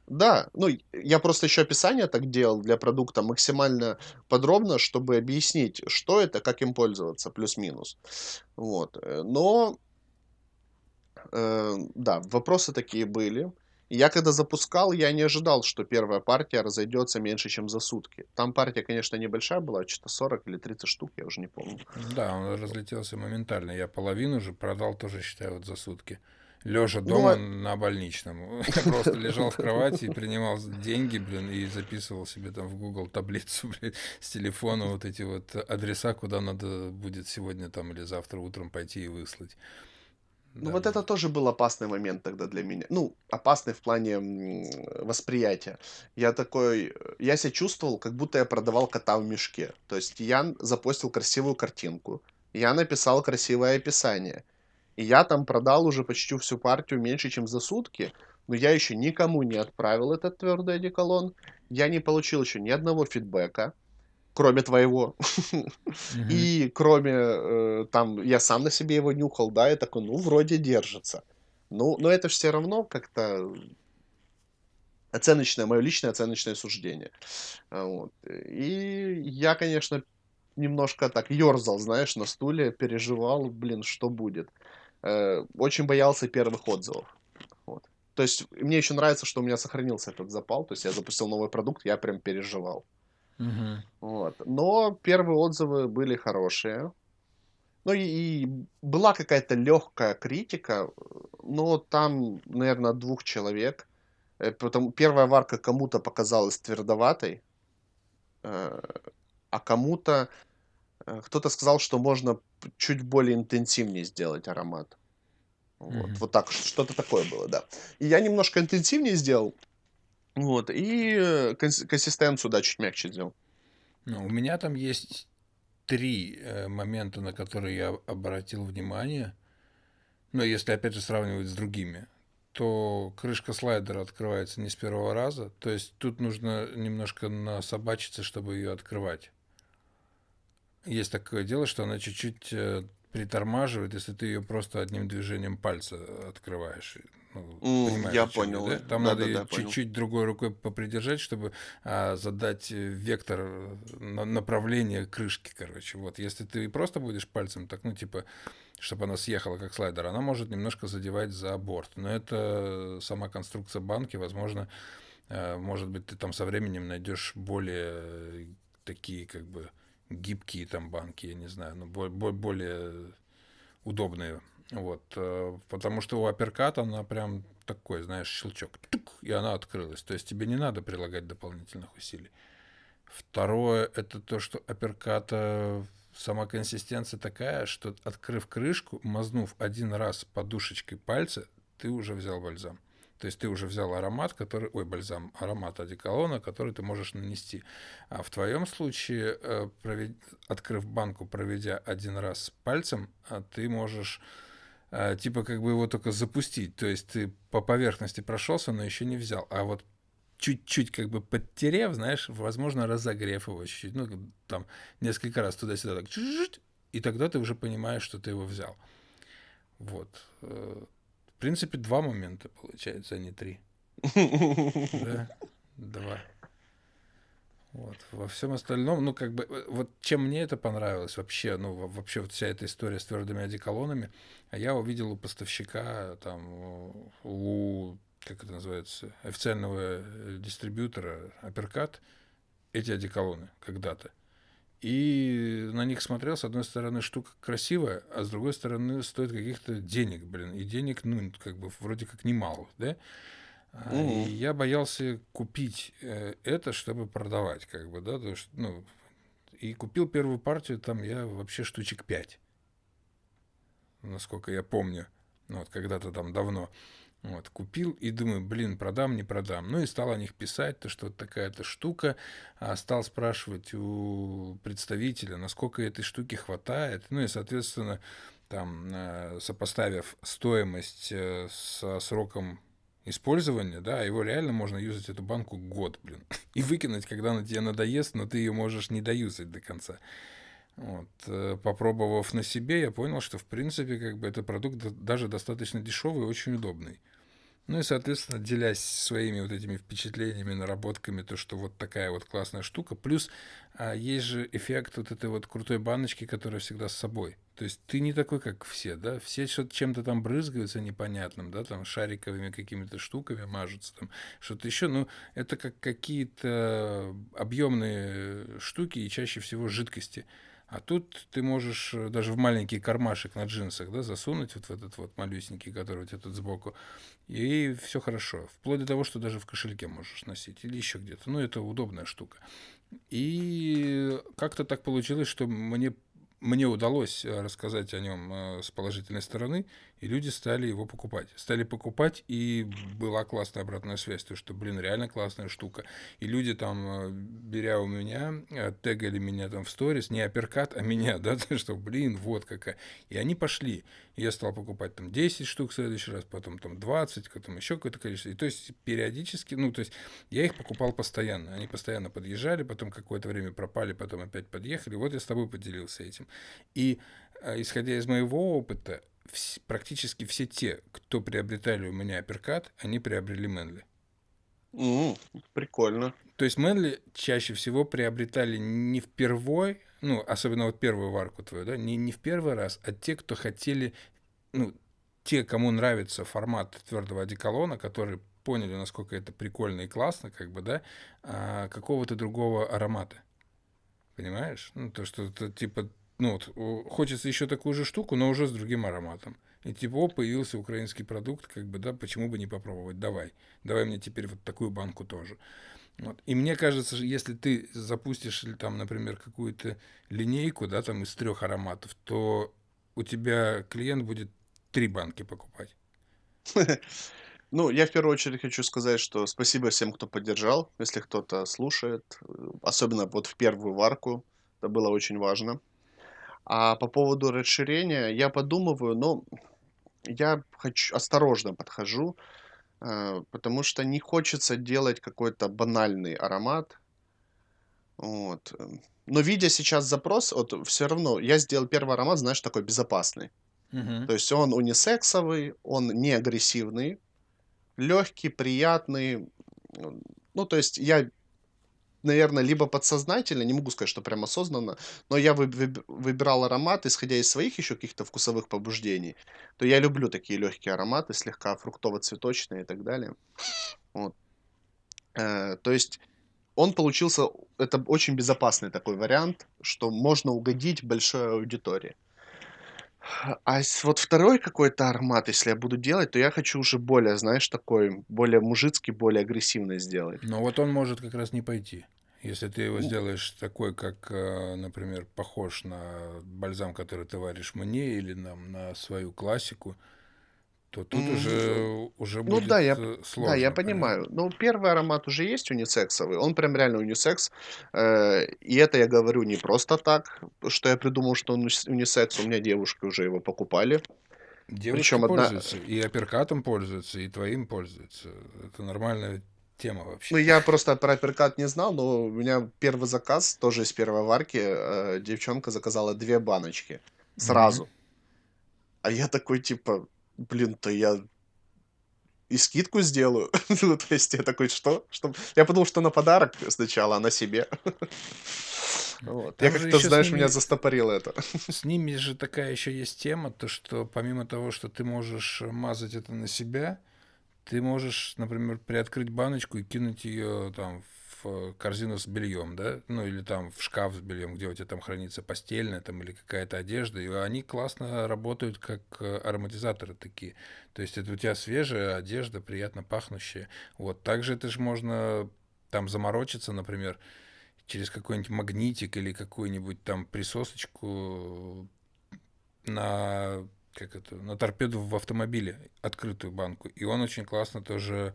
B: Да, ну, я просто еще описание так делал для продукта максимально подробно, чтобы объяснить, что это, как им пользоваться, плюс-минус. Вот, э, но э, да, вопросы такие были. Я когда запускал, я не ожидал, что 1 партия разойдется меньше, чем за сутки. Там партия, конечно, небольшая была, чё-то 40 или 30 штук, я уже не помню.
A: Да, он разлетелся моментально. Я половину же продал тоже, считай, вот за сутки. Лежа
B: Ну,
A: дома
B: а
A: на больничном. Я просто лежал в кровати и принимал деньги, блин, и записывал себе там в Google таблицу, блин, с телефона вот эти вот адреса, куда надо будет сегодня там или завтра утром пойти и выслать.
B: Ну,
A: Да,
B: вот это тоже был опасный момент тогда для меня. Ну, опасный в плане, восприятия. Я такой, э, я ся чувствовал, как будто я продавал кота в мешке. То есть я запостил красивую картинку, я написал красивое описание, и я там продал уже почти всю партию меньше, чем за сутки, но я еще никому не отправил этот твёрдый одеколон. Я не получил еще ни одного фидбэка, кроме твоего. И кроме, э, там, я сам на себе его нюхал, да, и такой: "Ну, вроде держится". Ну, но это ж всё равно как-то оценочное, мое личное оценочное суждение. А, вот. И я, конечно немножко так ерзал, знаешь, на стуле, переживал, блин, что будет. Э, очень боялся первых отзывов. Вот. То есть мне еще нравится, что у меня сохранился этот запал. То есть я запустил новый продукт, я прям переживал.
A: Мгм.
B: Вот. Но первые отзывы были хорошие. Ну и, и была какая-то легкая критика, но там, наверное, двух человек. Э, Потому первая варка кому-то показалась твердоватой, э, а кому-то кто-то сказал, что можно чуть более интенсивнее сделать аромат. Вот,
A: Мгм.
B: вот так, что-то такое было, да. И я немножко интенсивнее сделал, вот, и конс- консистенцию, да, чуть мягче сделал.
A: Ну, у меня там есть три э, момента, на которые я обратил внимание. Но если опять же сравнивать с другими, то крышка слайдера открывается не с первого раза. То есть тут нужно немножко насобачиться, чтобы ее открывать. Есть такое дело, что она чуть-чуть э, притормаживает, если ты ее просто одним движением пальца открываешь. Ну, понимаешь,
B: я понял,
A: да?
B: э,
A: Там надо
B: да-да-да,
A: ее
B: понял.
A: чуть-чуть другой рукой попридержать, чтобы а, задать э, вектор э, на- направления крышки, короче. Вот, если ты просто будешь пальцем, так, ну, типа, чтобы она съехала как слайдер, она может немножко задевать за борт. Но это сама конструкция банки, возможно, э, может быть, ты там со временем найдешь более э, такие, как бы, гибкие там банки, я не знаю, бо- более удобные. Вот, э, потому что у апперката она прям такой, знаешь, щелчок, тук, и она открылась. То есть тебе не надо прилагать дополнительных усилий. Второе, это то, что апперката сама консистенция такая, что открыв крышку, мазнув один раз подушечкой пальца, ты уже взял бальзам. То есть ты уже взял аромат, который, ой, бальзам, аромат одеколона, который ты можешь нанести. А в твоем случае, э, провед- открыв банку, проведя один раз пальцем, а ты можешь э, типа как бы его только запустить. То есть ты по поверхности прошелся, но еще не взял. А вот чуть-чуть как бы подтерев, знаешь, возможно, разогрев его чуть-чуть, ну, там, несколько раз туда-сюда, так, и тогда ты уже понимаешь, что ты его взял. Вот. Принципе, два момента, получается, а не три. Да? Два. Вот. Во всем остальном, ну, как бы, вот чем мне это понравилось вообще, ну, во- вообще вот вся эта история с твердыми одеколонами, а я увидел у поставщика, там, у, как это называется, официального э, дистрибьютора Апперкат эти одеколоны когда-то. И на них смотрел, с одной стороны, штука красивая, а с другой стороны, стоит каких-то денег, блин. И денег, ну, как бы, вроде как немало, да? А, И я боялся купить э, это, чтобы продавать, как бы, да, то есть, ну, и купил первую партию, там я вообще штучек 5, насколько я помню, ну, вот когда-то там давно. Вот, купил и думаю, блин, продам, не продам. Ну и стал о них писать, то что такая-то штука. А стал спрашивать у представителя, насколько этой штуки хватает. Ну и, соответственно, там, э, сопоставив стоимость э, со сроком использования, да, его реально можно юзать эту банку год, блин. И выкинуть, когда она тебе надоест, но ты ее можешь не доюзать до конца. Вот. э, Попробовав на себе, я понял, что, в принципе, как бы это продукт да- даже достаточно дешевый и очень удобный. Ну и, соответственно, делясь своими вот этими впечатлениями, наработками, то, что вот такая вот классная штука. Плюс а, есть же эффект вот этой вот крутой баночки, которая всегда с собой. То есть ты не такой, как все, да? Все что-то чем-то там брызгаются непонятным, да, там шариковыми какими-то штуками мажутся, там что-то еще. Ну, это как какие-то объемные штуки и чаще всего жидкости. А тут ты можешь э, даже в маленький кармашек на джинсах да, засунуть вот в этот вот малюсенький, который у тебя тут сбоку, и все хорошо. Вплоть до того, что даже в кошельке можешь носить или еще где-то. Ну, это удобная штука. И как-то так получилось, что мне, мне удалось э, рассказать о нем э, с положительной стороны, и люди стали его покупать. Стали покупать, и была классная обратная связь, то что, блин, реально классная штука. И люди там, э, беря у меня, э, тегали меня там в сторис, не апперкат, а меня, да, то что, блин, вот какая. И они пошли. Я стал покупать там 10 штук в следующий раз, потом там 20, потом еще какое-то количество. И то есть периодически, ну, то есть я их покупал постоянно. Они постоянно подъезжали, потом какое-то время пропали, потом опять подъехали. Вот я с тобой поделился этим. И э, исходя из моего опыта, вс- практически все те, кто приобретали у меня апперкат, они приобрели Мэнли.
B: М, прикольно.
A: То есть Мэнли чаще всего приобретали не впервой, ну, особенно вот первую варку твою, да, не, не в первый раз, а те, кто хотели, ну, те, кому нравится формат твердого одеколона, которые поняли, насколько это прикольно и классно, как бы, да, а, какого-то другого аромата. Понимаешь? Ну, то, что это типа, ну, вот, хочется еще такую же штуку, но уже с другим ароматом. И типа, о, появился украинский продукт, как бы, да, почему бы не попробовать? Давай. Давай мне теперь вот такую банку тоже. Вот. И мне кажется, если ты запустишь там, например, какую-то линейку, да, там из трех ароматов, то у тебя клиент будет три банки покупать.
B: Ну, я в первую очередь хочу сказать, что спасибо всем, кто поддержал, если кто-то слушает, э, особенно вот в первую варку, это было очень важно. А по поводу расширения я подумываю, но я хочу осторожно подхожу, э, потому что не хочется делать какой-то банальный аромат. Вот. э. Но видя сейчас запрос, вот все равно я сделал первый аромат, знаешь, такой безопасный.
A: Мгм.
B: То есть он унисексовый, он не агрессивный, легкий, приятный. Ну, то есть я, наверное, либо подсознательно, не могу сказать, что прям осознанно, но я выб- выб- выбирал аромат, исходя из своих еще каких-то вкусовых побуждений, то я люблю такие легкие ароматы, слегка фруктово-цветочные и так далее. Вот. Э, то есть он получился, это очень безопасный такой вариант, что можно угодить большой аудитории. А вот второй какой-то аромат, если я буду делать, то я хочу уже более, знаешь, такой, более мужицкий, более агрессивный сделать.
A: Но вот он может как раз не пойти. Если ты его сделаешь такой, как, э, например, похож на бальзам, который ты варишь мне, или нам на свою классику, то тут
B: м,
A: уже, уже
B: ну да,
A: будет
B: я,
A: э,
B: да, я
A: сложно, понимаешь?
B: понимаю. Ну, первый аромат уже есть унисексовый, он прям реально унисекс. Э, И это я говорю не просто так, что я придумал, что он унис- унисекс, у меня девушки уже его покупали.
A: Девушки
B: Причем одна,
A: пользуются, и апперкатом пользуются, и твоим пользуются. Это нормальная тема
B: ну,
A: вообще.
B: я просто про апперкат не знал, но у меня первый заказ, тоже из первой варки, э, девчонка заказала две баночки сразу. А я такой, типа, блин, то я и скидку сделаю. Ну, то есть я такой, что? Что? Я подумал, что на подарок сначала, а на себе. Вот. Я
A: Там
B: как-то, знаешь, меня
A: ними,
B: застопорило это.
A: с ними же такая еще есть тема, то что помимо того, что ты можешь мазать это на себя, Ты можешь, например, приоткрыть баночку и кинуть ее там в корзину с бельем, да, ну или там в шкаф с бельем, где у тебя там хранится постельная там или какая-то одежда, и они классно работают как э, ароматизаторы такие. То есть это у тебя свежая одежда, приятно пахнущая. Вот также это же можно там заморочиться, например, через какой-нибудь магнитик или какую-нибудь там присосочку на как это, на торпеду в автомобиле, открытую банку. И он очень классно тоже,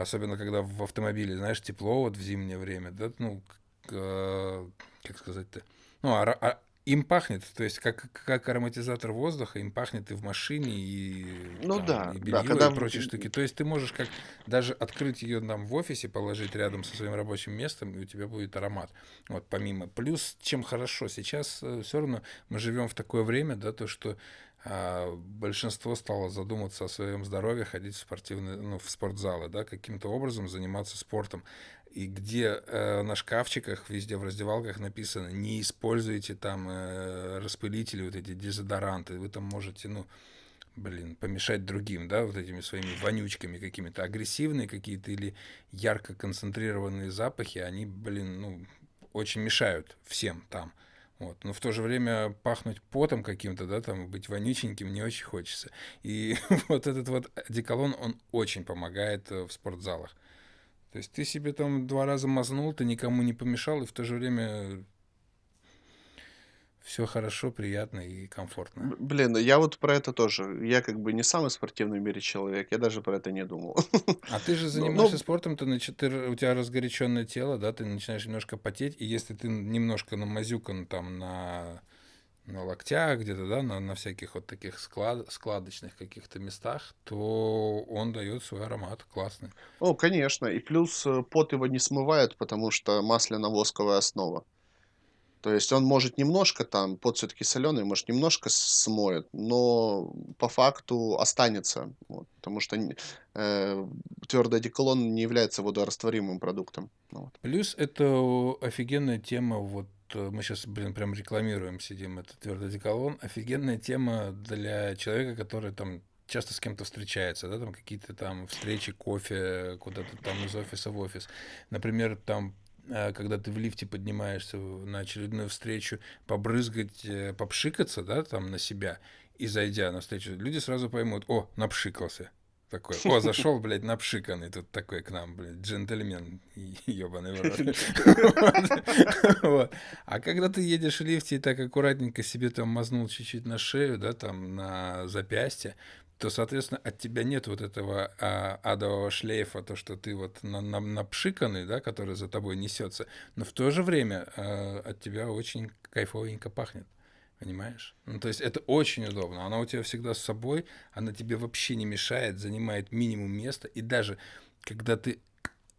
A: особенно когда в автомобиле, знаешь, тепло вот в зимнее время, да, ну, к- э, как сказать-то, ну, ара- а- им пахнет, то есть как, как ароматизатор воздуха, им пахнет и в машине, и
B: Ну
A: там,
B: да,
A: и
B: да,
A: белье, и
B: когда... в-
A: прочие штуки. То есть ты можешь как даже открыть ее там в офисе, положить рядом со своим рабочим местом, и у тебя будет аромат. Вот помимо. Плюс, чем хорошо, сейчас все равно мы живем в такое время, да, то, что а, большинство стало задумываться о своем здоровье, ходить в спортивные, ну, в спортзалы, да, каким-то образом заниматься спортом. И где э, на шкафчиках, везде в раздевалках написано, не используйте там э, распылители, вот эти дезодоранты, вы там можете, ну, блин, помешать другим, да, вот этими своими вонючками какими-то, агрессивные какие-то или ярко концентрированные запахи, они, блин, ну, очень мешают всем там. Вот. Но в то же время пахнуть потом каким-то, да, там, быть вонюченьким не очень хочется. И вот этот вот одеколон, он очень помогает э, в спортзалах. То есть ты себе там два раза мазнул, ты никому не помешал, и в то же время все хорошо, приятно и комфортно.
B: Блин, я вот про это тоже. Я как бы не самый спортивный в мире человек, я даже про это не думал.
A: А ты же
B: Ну,
A: занимаешься
B: ну,
A: спортом, ты, начи- ты у тебя разгоряченное тело, да, ты начинаешь немножко потеть, и если ты немножко намазюкан там на, на локтях где-то, да, на, на всяких вот таких склад, складочных каких-то местах, то он дает свой аромат классный.
B: ну, конечно. И плюс э, пот его не смывает, потому что масляно-восковая основа. То есть он может немножко там, пот все-таки соленый, может немножко смоет, но по факту останется, вот, потому что э, твердый одеколон не является водорастворимым продуктом. Ну вот.
A: Плюс это офигенная тема, вот э, мы сейчас, блин, прям рекламируем, сидим, это твердый одеколон, офигенная тема для человека, который там часто с кем-то встречается, да, там какие-то там встречи, кофе, куда-то там из офиса в офис. Например, там когда ты в лифте поднимаешься на очередную встречу, побрызгать, э, попшикаться, да, там на себя, и зайдя на встречу, люди сразу поймут, о, напшикался. Такой, о, зашел, блядь, напшиканный тут такой к нам, блядь, джентльмен, ебаный вот. А когда ты едешь в лифте и так аккуратненько себе там мазнул чуть-чуть на шею, да, там на запястье, то, соответственно, от тебя нет вот этого а, адового шлейфа, то, что ты вот на, на, напшиканный, да, который за тобой несется, но в то же время а, от тебя очень кайфовенько пахнет. Понимаешь? Ну, то есть это очень удобно. Она у тебя всегда с собой, она тебе вообще не мешает, занимает минимум места. И даже когда ты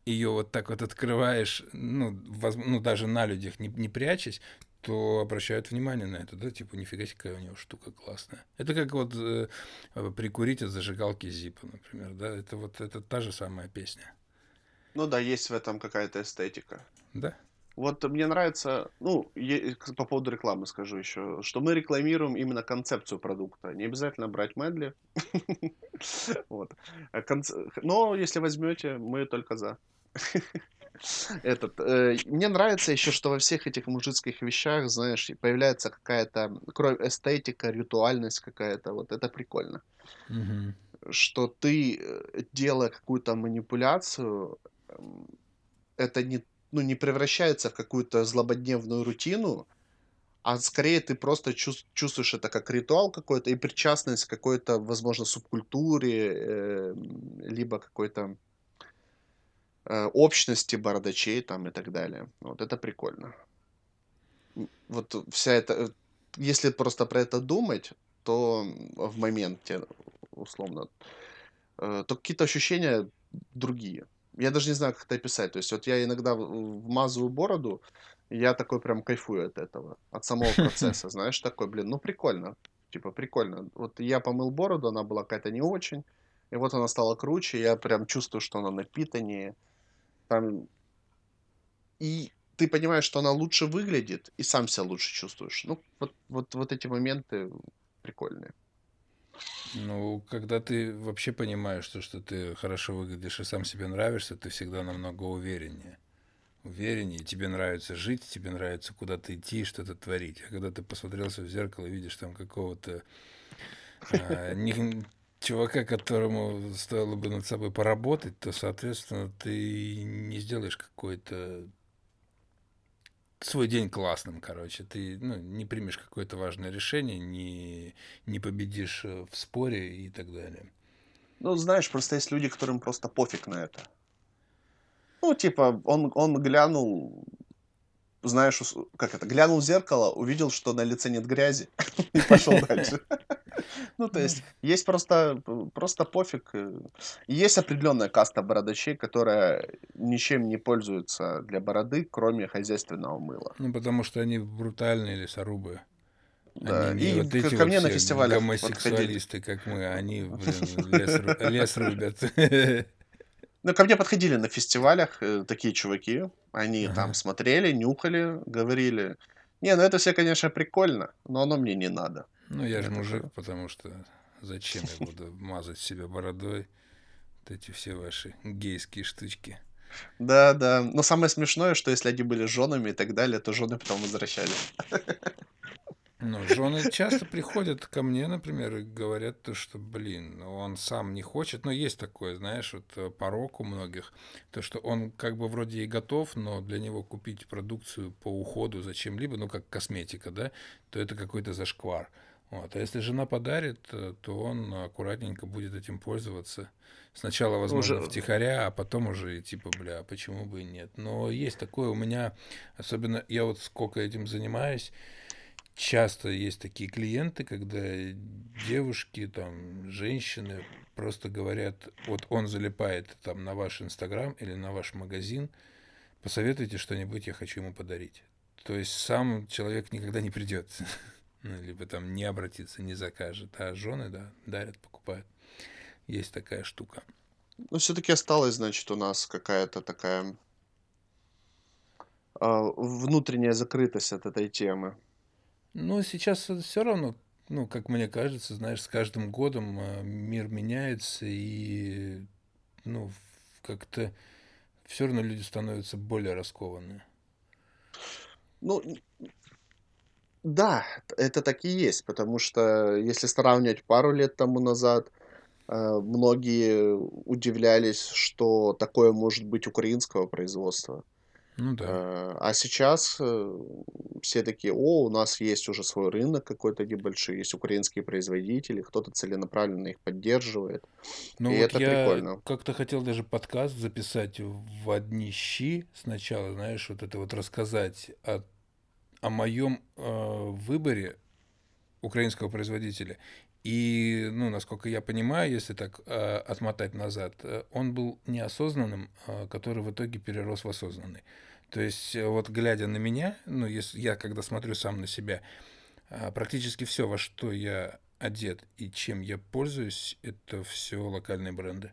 A: ее вот так вот открываешь, ну, воз, ну даже на людях не, не прячась, то обращают внимание на это, да, типа, нифига себе, какая у него штука классная. Это как вот э, прикурить от зажигалки Зипа, например, да, это вот это та же самая песня.
B: Ну да, есть в этом какая-то эстетика.
A: Да.
B: Вот мне нравится, ну, по поводу рекламы скажу еще, что мы рекламируем именно концепцию продукта. Не обязательно брать медли. А но если возьмете, мы только за. Этот, э, мне нравится еще, что во всех этих мужицких вещах, знаешь, появляется какая-то кровь, эстетика, ритуальность какая-то. Вот это прикольно.
A: Угу.
B: Что ты, э, делая какую-то манипуляцию, это не, ну, не превращается в какую-то злободневную рутину, а скорее ты просто чувствуешь это как ритуал какой-то и причастность к какой-то, возможно, субкультуре, э, либо какой-то общности бородачей там и так далее. Вот это прикольно. Вот вся эта... Э, если просто про это думать, то в моменте, условно, э, то какие-то ощущения другие. Я даже не знаю, как это описать. То есть вот я иногда вмазываю бороду, я такой прям кайфую от этого, от самого процесса, знаешь, такой, блин, ну прикольно, типа прикольно. Вот я помыл бороду, она была какая-то не очень, и вот она стала круче, я прям чувствую, что она напитаннее, там, и ты понимаешь, что она лучше выглядит, и сам себя лучше чувствуешь. Ну, вот, вот, вот эти моменты прикольные.
A: Ну, когда ты вообще понимаешь, что, что ты хорошо выглядишь и сам себе нравишься, ты всегда намного увереннее. Увереннее, тебе нравится жить, тебе нравится куда-то идти, что-то творить. А когда ты посмотрелся в зеркало и видишь там какого-то не, чувака, которому стоило бы над собой поработать, то, соответственно, ты не сделаешь какой-то свой день классным, короче. Ты ну, не примешь какое-то важное решение, не, не победишь э, в споре и так далее.
B: Ну, знаешь, просто есть люди, которым просто пофиг на это. Ну, типа, он, он глянул, знаешь, как это, глянул в зеркало, увидел, что на лице нет грязи, и пошел дальше. Ну, то есть, есть просто, просто пофиг. Есть определенная каста бородачей, которая ничем не пользуется для бороды, кроме хозяйственного мыла.
A: Ну, потому что они брутальные лесорубы.
B: Да, они и вот эти ко мне на фестивалях
A: гомосексуалисты, как мы, они, блин, лес, лес рубят.
B: Ну, ко мне подходили на фестивалях э, такие чуваки. Они ага. там смотрели, нюхали, говорили. Не, ну это все, конечно, прикольно, но оно мне не надо.
A: Ну, я же мужик, потому что зачем я буду мазать себя бородой? Вот эти все ваши гейские штучки.
B: Да, да. Но самое смешное, что если они были женами и так далее, то жены потом возвращались.
A: Ну, жены часто приходят ко мне, например, и говорят, то, что, блин, он сам не хочет. Но есть такое, знаешь, вот э, порог у многих, то, что он как бы вроде и готов, но для него купить продукцию по уходу зачем-либо, ну, как косметика, да, то это какой-то зашквар. Вот. А если жена подарит, э, то он аккуратненько будет этим пользоваться. Сначала, возможно, уже... втихаря, а потом уже типа, бля, почему бы и нет. Но есть такое у меня, особенно я вот сколько этим занимаюсь, часто есть такие клиенты, когда девушки, там, женщины просто говорят, вот он залипает там на ваш Инстаграм или на ваш магазин, посоветуйте что-нибудь, я хочу ему подарить. То есть сам человек никогда не придет, ну, либо там не обратится, не закажет, а жены, да, дарят, покупают. Есть такая штука.
B: Ну, все-таки осталась, значит, у нас какая-то такая а, внутренняя закрытость от этой темы.
A: Ну, сейчас все равно, ну, как мне кажется, знаешь, с каждым годом а, мир меняется, и, ну, как-то все равно люди становятся более раскованные.
B: Ну, да, это так и есть, потому что если сравнивать пару лет тому назад, э, многие удивлялись, что такое может быть украинского производства.
A: Ну да.
B: Э, а сейчас э, все такие, о, у нас есть уже свой рынок какой-то небольшой, есть украинские производители, кто-то целенаправленно их поддерживает.
A: Ну
B: И
A: вот
B: это
A: я
B: прикольно.
A: как-то хотел даже подкаст записать в одни щи сначала, знаешь, вот это вот рассказать о, о моем э, выборе украинского производителя. И, ну, насколько я понимаю, если так э, отмотать назад, э, он был неосознанным, э, который в итоге перерос в осознанный. То есть, э, вот глядя на меня, ну, если я когда смотрю сам на себя, э, практически все, во что я одет и чем я пользуюсь, это все локальные бренды.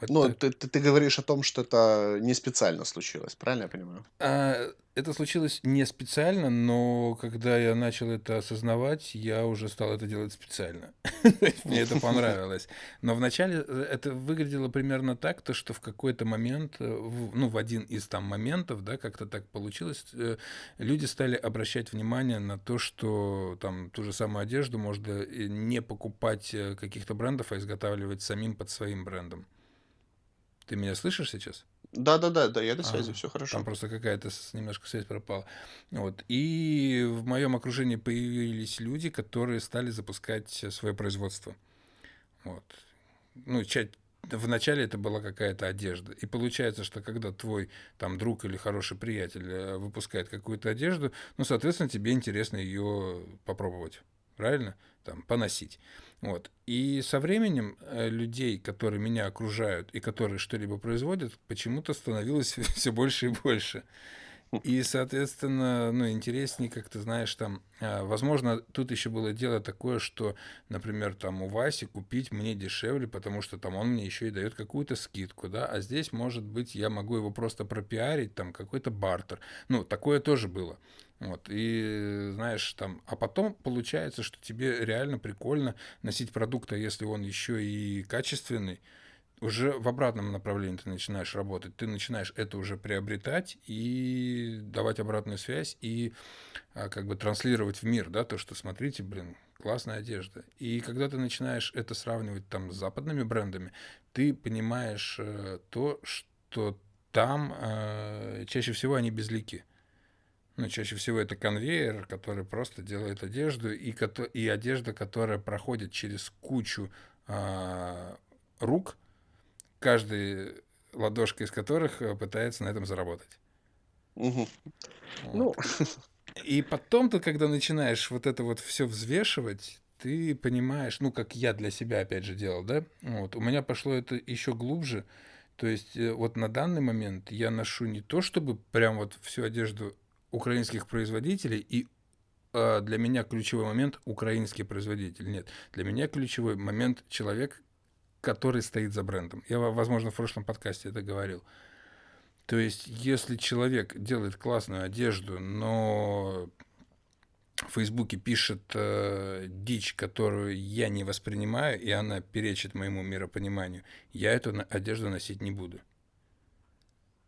A: Вот
B: Ну,
A: так.
B: ты, ты, ты говоришь о том, что это не специально случилось, правильно я понимаю?
A: А, это случилось не специально, но когда я начал это осознавать, я уже стал это делать специально. Мне это понравилось. Но вначале э, это выглядело примерно так, то что в какой-то момент, э, ну, в один из там моментов, да, как-то так получилось, э, люди стали обращать внимание на то, что там ту же самую одежду можно не покупать каких-то брендов, а изготавливать самим под своим брендом. Ты меня слышишь сейчас?
B: Да-да-да, да, я на связи,
A: Ага.
B: все
A: Там
B: хорошо.
A: просто какая-то немножко связь пропала. Вот. И в моем окружении появились люди, которые стали запускать свое производство. Вот. Ну, ча- вначале это была какая-то одежда. И получается, что когда твой там друг или хороший приятель э, выпускает какую-то одежду, ну, соответственно, тебе интересно ее попробовать. Правильно? Там, поносить. Вот. И со временем э, людей, которые меня окружают и которые что-либо производят, почему-то становилось все больше и больше. И, соответственно, ну, интереснее, как ты знаешь, там, а, возможно, тут еще было дело такое, что, например, там у Васи купить мне дешевле, потому что там он мне еще и дает какую-то скидку, да, а здесь, может быть, я могу его просто пропиарить, там, какой-то бартер. Ну, такое тоже было. Вот, и знаешь, там, а потом получается, что тебе реально прикольно носить продукт, а если он еще и качественный, уже в обратном направлении ты начинаешь работать. Ты начинаешь это уже приобретать и давать обратную связь и а, как бы транслировать в мир, да, то, что смотрите, блин, классная одежда. И когда ты начинаешь это сравнивать там с западными брендами, ты понимаешь э, то, что там э, чаще всего они безлики. Ну, чаще всего это конвейер, который просто делает одежду, и, кото- и одежда, которая проходит через кучу а, рук, каждый ладошка из которых э, пытается на этом заработать.
B: Мгм.
A: Вот.
B: Ну,
A: И потом ты, когда начинаешь вот это вот все взвешивать, ты понимаешь, ну, как я для себя опять же делал, да, вот, у меня пошло это еще глубже, то есть э, вот на данный момент я ношу не то, чтобы прям вот всю одежду украинских производителей, и а, для меня ключевой момент украинский производитель. Нет, для меня ключевой момент человек, который стоит за брендом. Я, во- возможно, в прошлом подкасте это говорил. То есть, если человек делает классную одежду, но в Фейсбуке пишет э, дичь, которую я не воспринимаю, и она перечит моему миропониманию, я эту одежду носить не буду.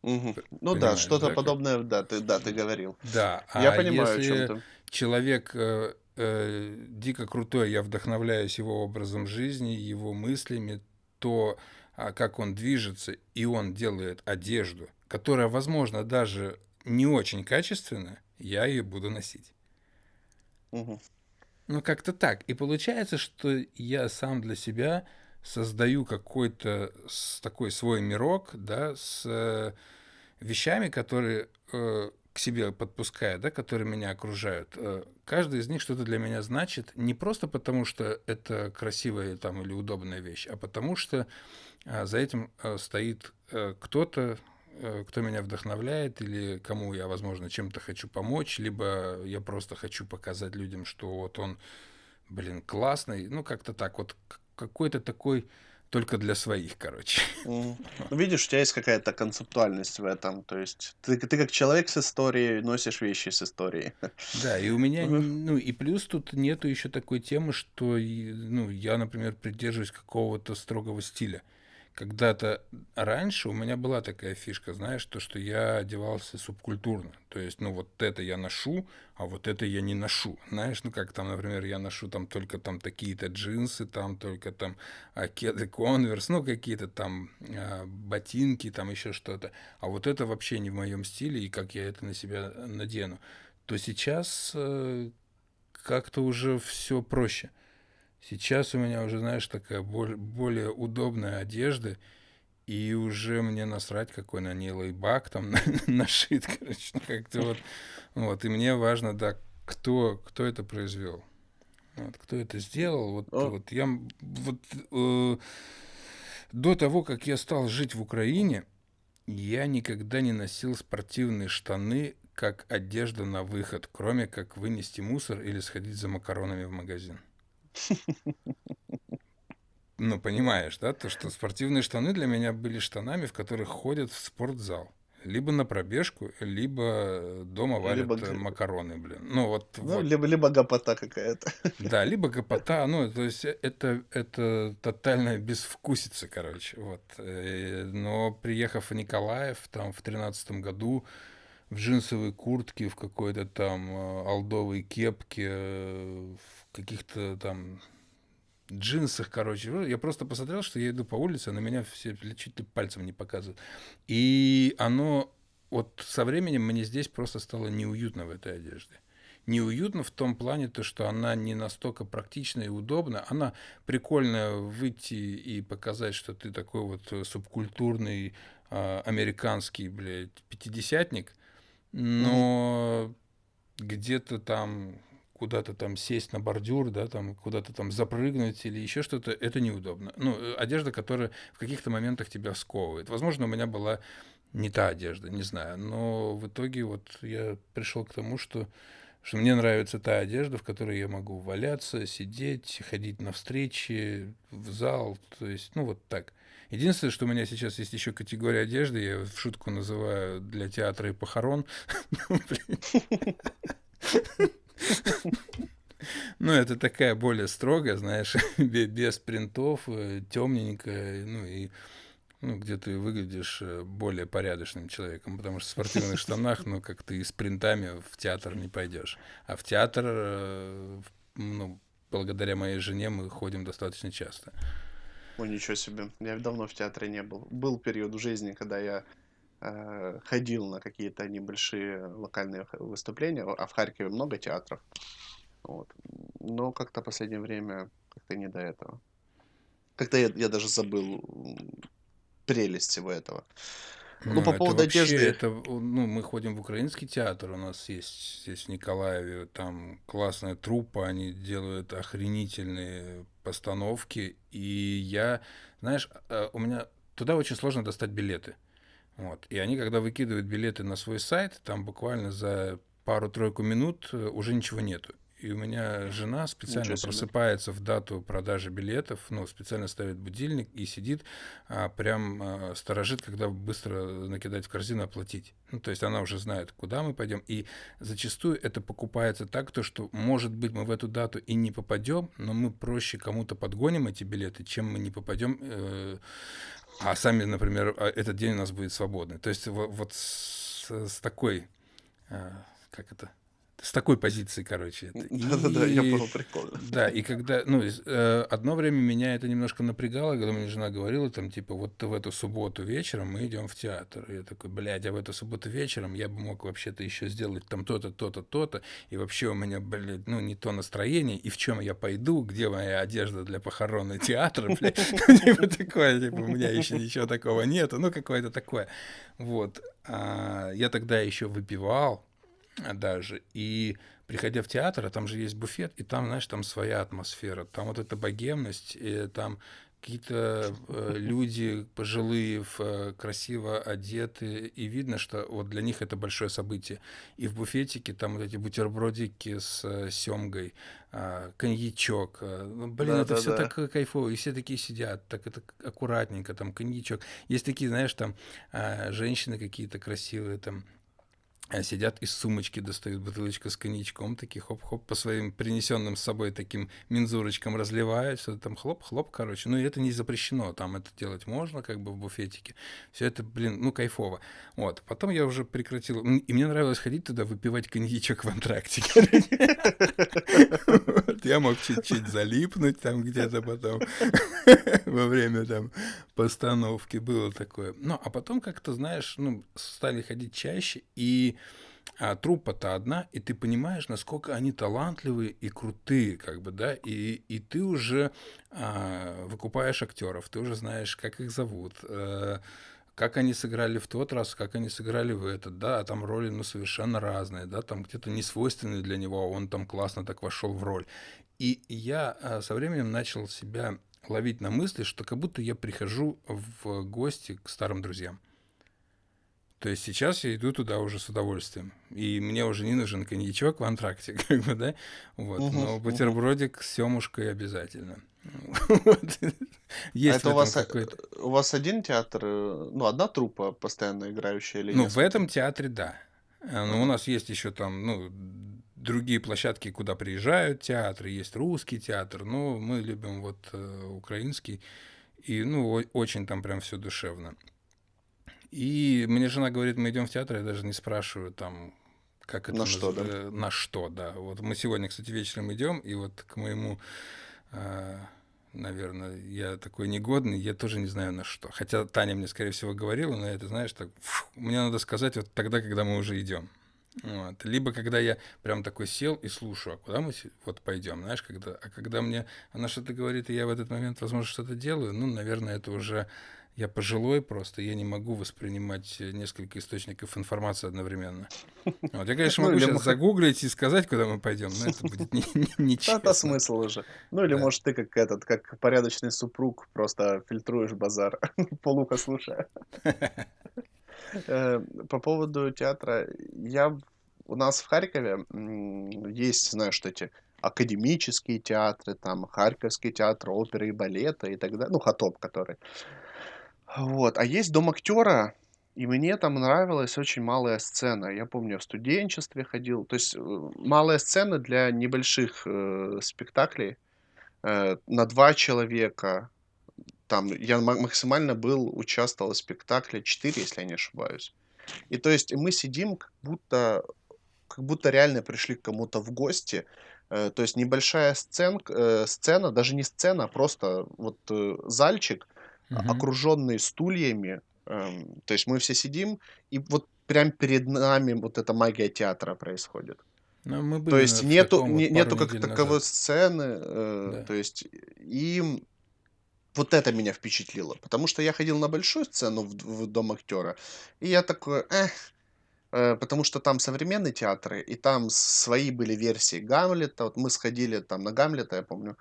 A: П-
B: Ну да, что-то
A: да? как?
B: подобное, да, ты, да, ты говорил.
A: Да,
B: Я
A: а
B: понимаю, о чем
A: если
B: ты.
A: человек э, э, дико крутой, я вдохновляюсь его образом жизни, его мыслями, то, а, как он движется, и он делает одежду, которая, возможно, даже не очень качественная, я ее буду носить.
B: Мгм.
A: Ну, как-то так. И получается, что я сам для себя создаю какой-то такой свой мирок, да, с э, вещами, которые э, к себе подпускаю, да, которые меня окружают. Э, каждый из них что-то для меня значит не просто потому, что это красивая там или удобная вещь, а потому что а, за этим э, стоит э, кто-то, э, кто меня вдохновляет или кому я, возможно, чем-то хочу помочь, либо я просто хочу показать людям, что вот он, блин, классный. Ну, как-то так вот, какой-то такой только для своих, короче.
B: Ну, видишь, у тебя есть какая-то концептуальность в этом. То есть ты, ты как человек с историей носишь вещи с историей.
A: Да, и у меня, ну, и плюс тут нету еще такой темы, что, ну, я, например, придерживаюсь какого-то строгого стиля когда-то раньше у меня была такая фишка, знаешь, то, что я одевался субкультурно. То есть, ну, вот это я ношу, а вот это я не ношу. Знаешь, ну, как там, например, я ношу там только там такие-то джинсы, там только там а, кеды конверс, ну, какие-то там а, ботинки, там еще что-то. А вот это вообще не в моем стиле, и как я это на себя надену. То сейчас э, как-то уже все проще. Сейчас у меня уже, знаешь, такая боль, более удобная одежда, и уже мне насрать, какой на ней лейбак там нашит, короче, ну, как-то вот. Вот, и мне важно, да, кто, кто это произвел. Вот, кто это сделал. Вот, О. вот я вот э, до того, как я стал жить в Украине, я никогда не носил спортивные штаны как одежда на выход, кроме как вынести мусор или сходить за макаронами в магазин. Ну, понимаешь, да, то, что спортивные штаны для меня были штанами, в которых ходят в спортзал. Либо на пробежку, либо дома варят либо... Э, макароны, блин. Ну, вот,
B: ну,
A: вот.
B: Либо, либо гопота какая-то.
A: Да, либо гопота, ну, то есть э, это, это тотальная безвкусица, короче, вот. Э, но приехав в Николаев, там, в тринадцатом году, в джинсовой куртке, в какой-то там алдовой кепке, в каких-то там джинсах, короче. Я просто посмотрел, что я иду по улице, а на меня все чуть ли пальцем не показывают. И оно вот со временем мне здесь просто стало неуютно в этой одежде. Неуютно в том плане, то, что она не настолько практична и удобна. Она прикольная выйти и показать, что ты такой вот субкультурный э, американский, блядь, пятидесятник, но mm-hmm. где-то там куда-то там сесть на бордюр, да, там куда-то там запрыгнуть или еще что-то, это неудобно. Ну, э, одежда, которая в каких-то моментах тебя сковывает. Возможно, у меня была не та одежда, не знаю, но в итоге вот я пришел к тому, что что мне нравится та одежда, в которой я могу валяться, сидеть, ходить на встречи, в зал, то есть, ну вот так. Единственное, что у меня сейчас есть еще категория одежды, я в шутку называю для театра и похорон. Ну, это такая более строгая, знаешь, без принтов, э, темненькая, ну и ну, где ты выглядишь э, более порядочным человеком, потому что в спортивных штанах, ну, как ты с принтами в театр не пойдешь. А в театр, э, ну, благодаря моей жене мы ходим достаточно часто.
B: Ой, ничего себе. Я давно в театре не был. Был период в жизни, когда я э, ходил на какие-то небольшие локальные выступления, а в Харькове много театров. Вот. Но как-то последнее время как-то не до этого. Как-то я, я даже забыл прелесть всего этого.
A: Ну, ну по поводу вообще, одежды. Это, ну, мы ходим в украинский театр, у нас есть здесь в Николаеве, там классная труппа, они делают охренительные постановки. И я, знаешь, э, у меня туда очень сложно достать билеты. Вот. И они, когда выкидывают билеты на свой сайт, там буквально за пару-тройку минут э, уже ничего нету. И у меня жена специально просыпается в дату продажи билетов, ну, специально ставит будильник и сидит, а, прям а, сторожит, когда быстро накидать в корзину, оплатить. Ну, то есть она уже знает, куда мы пойдем. И зачастую это покупается так, то, что, может быть, мы в эту дату и не попадем, но мы проще кому-то подгоним эти билеты, чем мы не попадем, э, а сами, например, а, этот день у нас будет свободный. То есть вот, вот с, с такой, э, как это, с такой позиции, короче.
B: Да-да-да, я понял, прикольно.
A: Да, и когда, ну, э, одно время меня это немножко напрягало, когда мне жена говорила, там, типа, вот в эту субботу вечером мы идем в театр. И я такой, блядь, а в эту субботу вечером я бы мог вообще-то еще сделать там то-то, то-то, то-то, и вообще у меня, блядь, ну, не то настроение, и в чем я пойду, где моя одежда для похорона театра, блядь, типа такое, типа, у меня еще ничего такого нету, ну, какое-то такое. Вот. А я тогда еще выпивал, даже. И приходя в театр, а там же есть буфет, и там, знаешь, там своя атмосфера. Там вот эта богемность, и там какие-то э, люди пожилые, в, э, красиво одеты, и видно, что вот для них это большое событие. И в буфетике там вот эти бутербродики с э, семгой, э, коньячок. Э, ну, блин,
B: Да,
A: это
B: да,
A: все
B: да.
A: так кайфово, и все такие сидят, так это аккуратненько, там коньячок. Есть такие, знаешь, там э, женщины какие-то красивые, там сидят из сумочки, достают бутылочку с коньячком, такие хоп-хоп по своим принесенным с собой таким мензурочкам разливают, что там хлоп-хлоп, короче. Ну, и это не запрещено, там это делать можно, как бы в буфетике. Все это, блин, ну, кайфово. Вот. Потом я уже прекратил. И мне нравилось ходить туда, выпивать коньячок в антракте. Я мог чуть-чуть залипнуть там где-то потом во время там постановки. Было такое. Ну, а потом как-то, знаешь, ну, стали ходить чаще, и а труппа-то одна, и ты понимаешь, насколько они талантливые и крутые, как бы, да, и, и ты уже а, выкупаешь актеров, ты уже знаешь, как их зовут, а, как они сыграли в тот раз, как они сыграли в этот, да, а там роли, ну, совершенно разные, да, там где-то не свойственные для него, а он там классно так вошел в роль. И я а, со временем начал себя ловить на мысли, что как будто я прихожу в гости к старым друзьям. То есть сейчас я иду туда уже с удовольствием. И мне уже не нужен коньячок в антракте, как бы, да? Вот.
B: Мгм,
A: Но бутербродик с семушкой обязательно. Есть
B: это у вас, э, у вас один театр, э, ну, одна труппа постоянно играющая или
A: Ну, в этом театре, да. А, Но у
B: Ага.
A: нас есть еще там, ну, другие площадки, куда приезжают театры, есть русский театр, но мы любим вот э, украинский, и, ну, очень там прям все душевно. И мне жена говорит, мы идем в театр, я даже не спрашиваю там, как это
B: На что, да?
A: э, на что, да. Вот мы сегодня, кстати, вечером идем, и вот к моему, наверное, я такой негодный, я тоже не знаю на что. Хотя Таня мне, скорее всего, говорила, но это, знаешь, так, фу, мне надо сказать вот тогда, когда мы уже идем. Вот. Либо когда я прям такой сел и слушаю, а куда мы вот пойдем, знаешь, когда, а когда мне она что-то говорит, и я в этот момент, возможно, что-то делаю, ну, наверное, это уже я пожилой просто, я не могу воспринимать э, несколько источников информации одновременно. Вот. Я, конечно,
B: Ну,
A: могу
B: или
A: сейчас
B: мо-
A: загуглить и сказать, куда мы пойдем, но это будет нечестно.
B: это смысл уже. Ну, или, может, ты как этот, как порядочный супруг, просто фильтруешь базар, полуха слушая. Э, По поводу театра, я у нас в Харькове есть, знаешь, эти академические театры, там Харьковский театр оперы и балета и так далее, ну, Хатоп, который. Вот, а есть дом актера, и мне там нравилась очень малая сцена. Я помню, в студенчестве ходил, то есть э, малая сцена для небольших э, спектаклей э, на два человека. Там я ма- максимально был, участвовал в спектакле 4, если я не ошибаюсь. И то есть мы сидим, как будто, как будто реально пришли к кому-то в гости. Э, то есть небольшая сцен, э, сцена, даже не сцена, а просто вот э, зальчик,
A: Мгм.
B: окруженный стульями. Эм, то есть мы все сидим, и вот прям перед нами вот эта магия театра происходит.
A: Ну, мы
B: То
A: были
B: есть
A: на- в
B: нету,
A: вот
B: нету как таковой
A: назад.
B: сцены, э,
A: Да.
B: то есть и вот это меня впечатлило, потому что я ходил на большую сцену в, в Дом актера, и я такой, эх, э, потому что там современные театры, и там свои были версии Гамлета, вот мы сходили там на Гамлета, я помню,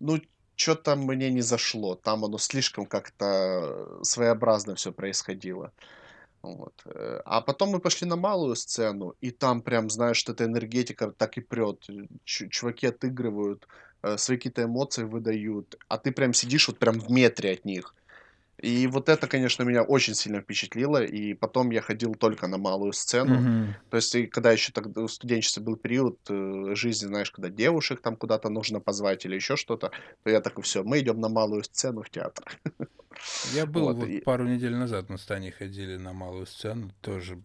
B: ну, что-то мне не зашло, там оно слишком как-то своеобразно все происходило. Вот. э, А потом мы пошли на малую сцену, и там прям, знаешь, эта энергетика так и прет. Ч- чуваки отыгрывают, э, свои какие-то эмоции выдают, а ты прям сидишь вот прям в метре от них. И вот это, конечно, меня очень сильно впечатлило, и потом я ходил только на малую сцену.
A: Мгм.
B: То есть, и когда еще тогда в студенчестве был период э, жизни, знаешь, когда девушек там куда-то нужно позвать или еще что-то, то я такой, все, мы идем на малую сцену в театр.
A: Я был
B: Вот,
A: вот
B: и-
A: пару недель назад, мы с Таней ходили на малую сцену, тоже.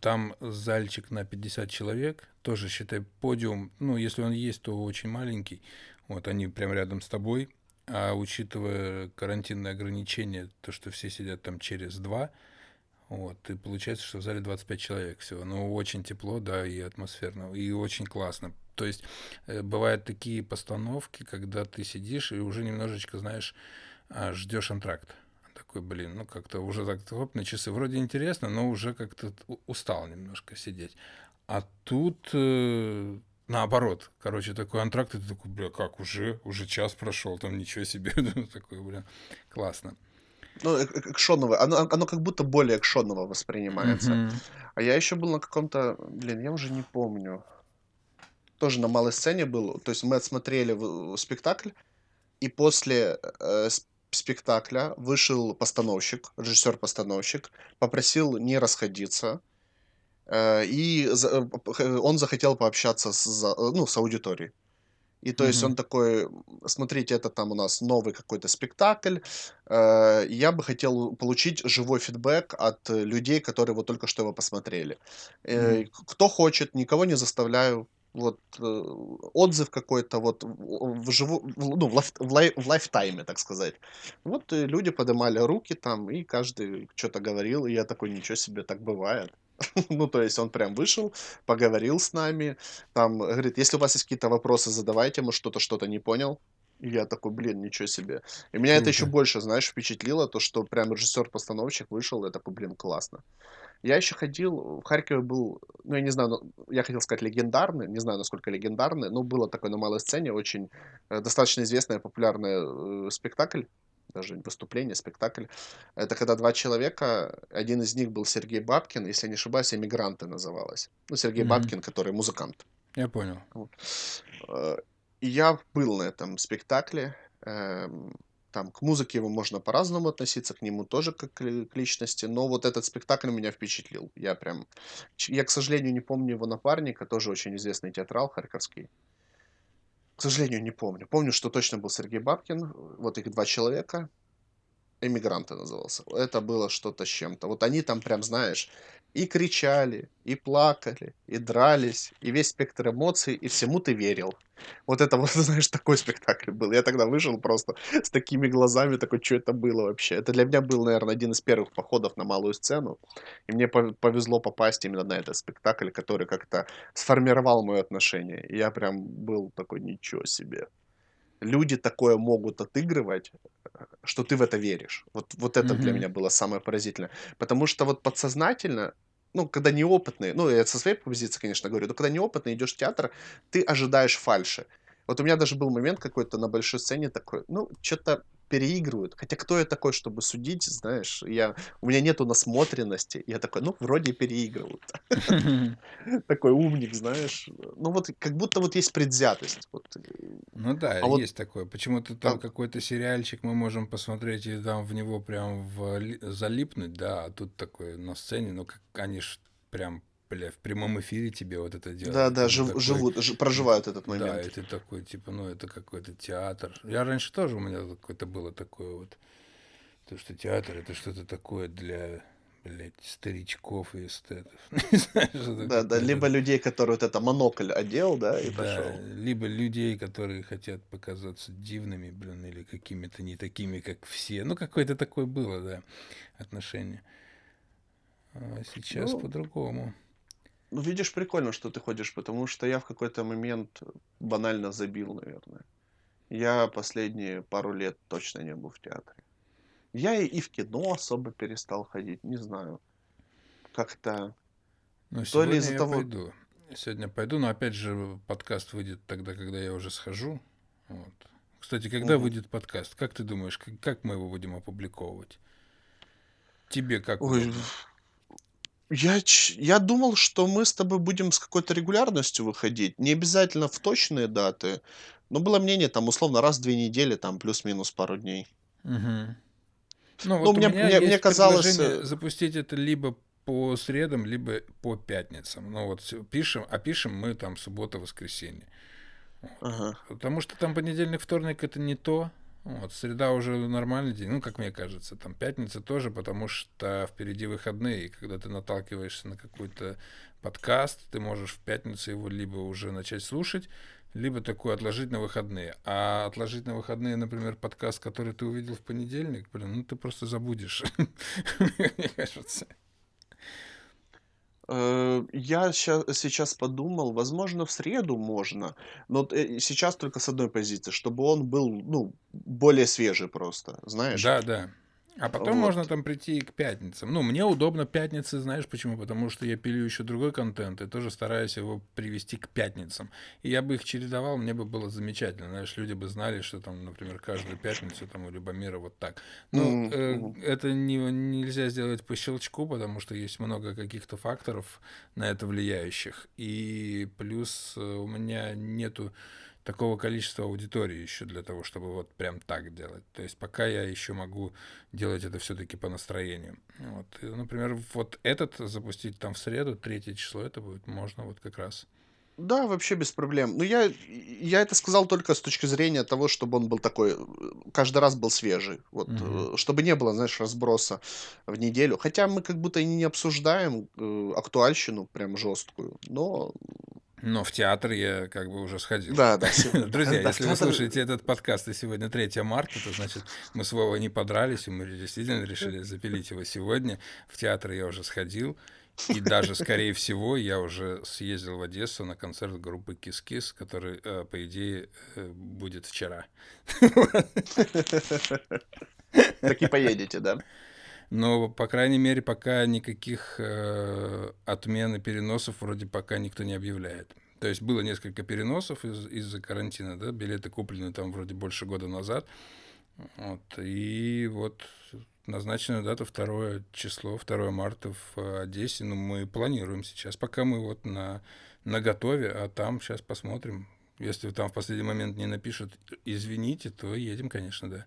A: Там зальчик на 50 человек, тоже, считай, подиум, ну, если он есть, то очень маленький. Вот они прям рядом с тобой. А учитывая карантинные ограничения, то, что все сидят там через два, вот, и получается, что в зале 25 человек всего. Ну, очень тепло, да, и атмосферно, и очень классно. То есть э, бывают такие постановки, когда ты сидишь и уже немножечко, знаешь, а, ждешь антракт. Такой, блин, ну как-то уже так хоп, на часы. Вроде интересно, но уже как-то устал немножко сидеть. А тут э, наоборот, короче, такой антракт, и ты такой, бля, как, уже, уже час прошел, там ничего себе, такой, бля, классно.
B: Ну, э, э, экшоново, оно, оно как будто более экшоново воспринимается. А я еще был на каком-то, блин, я уже не помню. Тоже на малой сцене был. То есть мы отсмотрели в- в спектакль, и после э, спектакля вышел постановщик, режиссер-постановщик, попросил не расходиться. Э, И он захотел пообщаться с, э, ну, с аудиторией. И то есть
A: Мгм.
B: он такой, «М, смотрите, это там у нас новый какой-то спектакль, э, я бы хотел получить живой фидбэк от людей, которые вот только что его посмотрели. Э, к- Кто хочет, никого не заставляю. Вот э, отзыв какой-то вот в, в живу, в- ну, в, лайф- в лай- в лайфтайме, так сказать. Вот э, люди поднимали руки там, и каждый что-то говорил, и я такой, ничего себе, так бывает. Ну, то есть он прям вышел, поговорил с нами, там, говорит, если у вас есть какие-то вопросы, задавайте, может, кто-то что-то не понял. И я такой, блин, ничего себе. И меня это еще больше, знаешь, впечатлило, то, что прям режиссер-постановщик вышел, я такой, блин, классно. Я еще ходил, в Харькове был, ну, я не знаю, я хотел сказать легендарный, не знаю, насколько легендарный, но было такое на малой сцене, очень э, достаточно известный, популярный э, спектакль, даже выступление, спектакль. Это когда два человека, один из них был Сергей Бабкин, если не ошибаюсь, «Эмигранты» называлось. Ну, Сергей
A: Мгм.
B: Бабкин, который музыкант.
A: Я понял.
B: Вот. Э, И я был на этом спектакле. эм, Там к музыке его можно по-разному относиться, к нему тоже как к ли- к личности, но вот этот спектакль меня впечатлил. Я прям... Я, к сожалению, не помню его напарника, тоже очень известный театрал харьковский. К сожалению, не помню. Помню, что точно был Сергей Бабкин, вот их два человека. «Эмигранты» назывался. Это было что-то с чем-то. Вот они там прям, знаешь, и кричали, и плакали, и дрались, и весь спектр эмоций, и всему ты верил. Вот это вот, знаешь, такой спектакль был. Я тогда вышел просто с такими глазами, такой, что это было вообще? Это для меня был, наверное, один из первых походов на малую сцену. И мне пов- повезло попасть именно на этот спектакль, который как-то сформировал мое отношение. И я прям был такой, ничего себе. Люди такое могут отыгрывать, что ты в это веришь. Вот, вот это для
A: Мгм.
B: меня было самое поразительное. Потому что вот подсознательно, ну, когда неопытный, ну, я со своей позиции, конечно, говорю, но когда неопытный идешь в театр, ты ожидаешь фальши. Вот у меня даже был момент какой-то на большой сцене такой, ну, что-то переигрывают. Хотя кто я такой, чтобы судить, знаешь, я, у меня нету насмотренности. Я такой, ну, вроде переигрывают. Такой умник, знаешь. Ну, вот как будто вот есть предвзятость. Вот.
A: Ну да,
B: А
A: есть такое. Почему-то
B: а,
A: там какой-то сериальчик мы можем посмотреть и там в него прям вли- залипнуть, да, а тут такое на сцене, ну как они ж прям, бля, в прямом эфире тебе вот это
B: да,
A: делают.
B: да,
A: ты
B: жив-
A: такой,
B: живут, ж- проживают этот
A: да, и
B: момент.
A: ты такой, типа, ну это какой-то театр. Я раньше тоже у меня какое-то было такое вот, то, что театр это что-то такое для, блядь, старичков и эстетов. Знаю,
B: Да, да, либо людей, которые вот это монокль одел, да, и
A: Да,
B: пошел.
A: либо людей, которые хотят показаться дивными, блин, или какими-то не такими, как все. Ну, какое-то такое было, да, отношение. А сейчас
B: Ну,
A: по-другому.
B: Ну, видишь, прикольно, что ты ходишь, потому что я в какой-то момент банально забил, наверное. Я последние пару лет точно не был в театре. Я и, и в кино особо перестал ходить, не знаю. Как-то
A: Но
B: то ли из-за того...
A: пойду. Сегодня пойду, но опять же подкаст выйдет тогда, когда я уже схожу. Вот. Кстати, когда
B: Мгм.
A: выйдет подкаст? Как ты думаешь, как, как мы его будем опубликовывать? Тебе как
B: Ой? Я, ч- я думал, что мы с тобой будем с какой-то регулярностью выходить. Не обязательно в точные даты. Но было мнение, там, условно, раз в две недели, там, плюс-минус пару дней.
A: Мгм. Ну,
B: Ну,
A: вот у
B: мне,
A: меня
B: мне, мне
A: есть
B: казалось...
A: предложение
B: э,
A: запустить это либо по средам, либо по пятницам. Ну вот пишем, а пишем мы там суббота-воскресенье.
B: Ага.
A: Потому что там понедельник, вторник это не то. Вот, среда уже нормальный день, ну, как мне кажется, там пятница тоже, потому что впереди выходные, и когда ты наталкиваешься на какой-то подкаст, ты можешь в пятницу его либо уже начать слушать, либо такой отложить на выходные. А отложить на выходные, например, подкаст, который ты увидел в понедельник, блин, ну ты просто забудешь, мне кажется.
B: Э, Я сейчас подумал, возможно, в среду можно, но э, сейчас только с одной позиции, чтобы он был, ну, более свежий просто, знаешь?
A: Да, да. А потом
B: Вот.
A: можно там прийти и к пятницам. Ну, мне удобно пятницы, знаешь почему? Потому что я пилю еще другой контент и тоже стараюсь его привести к пятницам. И я бы их чередовал, мне бы было замечательно. Знаешь, люди бы знали, что там, например, каждую пятницу там у Любомира вот так. Ну,
B: Мгм,
A: э, это не, нельзя сделать по щелчку, потому что есть много каких-то факторов на это влияющих. И плюс э, у меня нету такого количества аудитории еще для того, чтобы вот прям так делать. То есть пока я еще могу делать это все-таки по настроению. Вот. И, например, вот этот запустить там в среду, третье число, это будет можно вот как раз.
B: Да, вообще без проблем. Но я, я это сказал только с точки зрения того, чтобы он был такой, каждый раз был свежий. Вот,
A: Мгм.
B: э, чтобы не было, знаешь, разброса в неделю. Хотя мы как будто и не обсуждаем э, актуальщину прям жесткую. Но
A: Но в театр я как бы уже сходил.
B: да, да,
A: Друзья,
B: да,
A: если вы
B: театр-
A: слушаете этот подкаст и сегодня 3 марта, то значит мы с Вовой не подрались, и мы действительно решили запилить его сегодня. В театр я уже сходил. И даже, скорее всего, я уже съездил в Одессу на концерт группы Кис-Кис, который, э, по идее, э, будет вчера.
B: Так и поедете, да?
A: Но, по крайней мере, пока никаких э, отмен и переносов вроде пока никто не объявляет. То есть было несколько переносов из- из-за карантина, да, билеты куплены там вроде больше года назад. Вот, и вот назначенная дата 2 число, 2 марта в Одессе. Ну, мы планируем сейчас, пока мы вот на, на готове, а там сейчас посмотрим. Если там в последний момент не напишут «извините», то едем, конечно, да.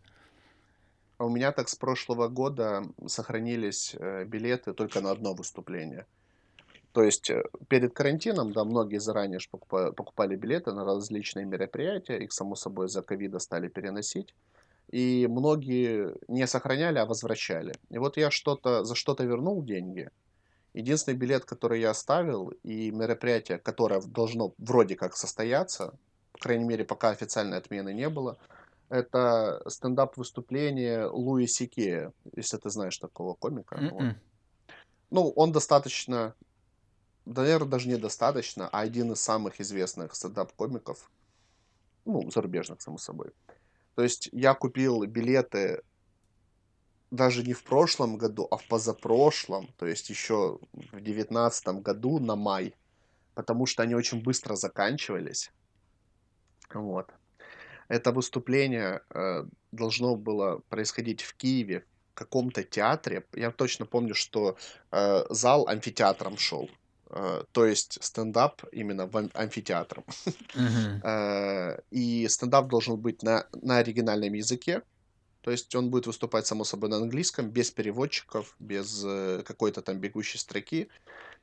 B: А у меня так с прошлого года сохранились э, билеты только на одно выступление. То есть э, перед карантином, да, многие заранее покупали билеты на различные мероприятия, их, само собой, за ковида стали переносить. И многие не сохраняли, а возвращали. И вот я что-то за что-то вернул деньги. Единственный билет, который я оставил, и мероприятие, которое должно вроде как состояться, по крайней мере, пока официальной отмены не было, это стендап-выступление Луи Сикея, если ты знаешь такого комика. Вот.
A: М-м.
B: Ну, он достаточно, наверное, даже недостаточно, а один из самых известных стендап-комиков, ну, зарубежных, само собой. То есть я купил билеты даже не в прошлом году, а в позапрошлом, то есть еще в девятнадцатом году на май, потому что они очень быстро заканчивались. Вот. Это выступление э, должно было происходить в Киеве, в каком-то театре. Я точно помню, что э, зал амфитеатром шел. Э, то есть стендап именно в ам- амфитеатром. Э, И стендап должен быть на, на оригинальном языке. То есть он будет выступать, само собой, на английском, без переводчиков, без э, какой-то там бегущей строки.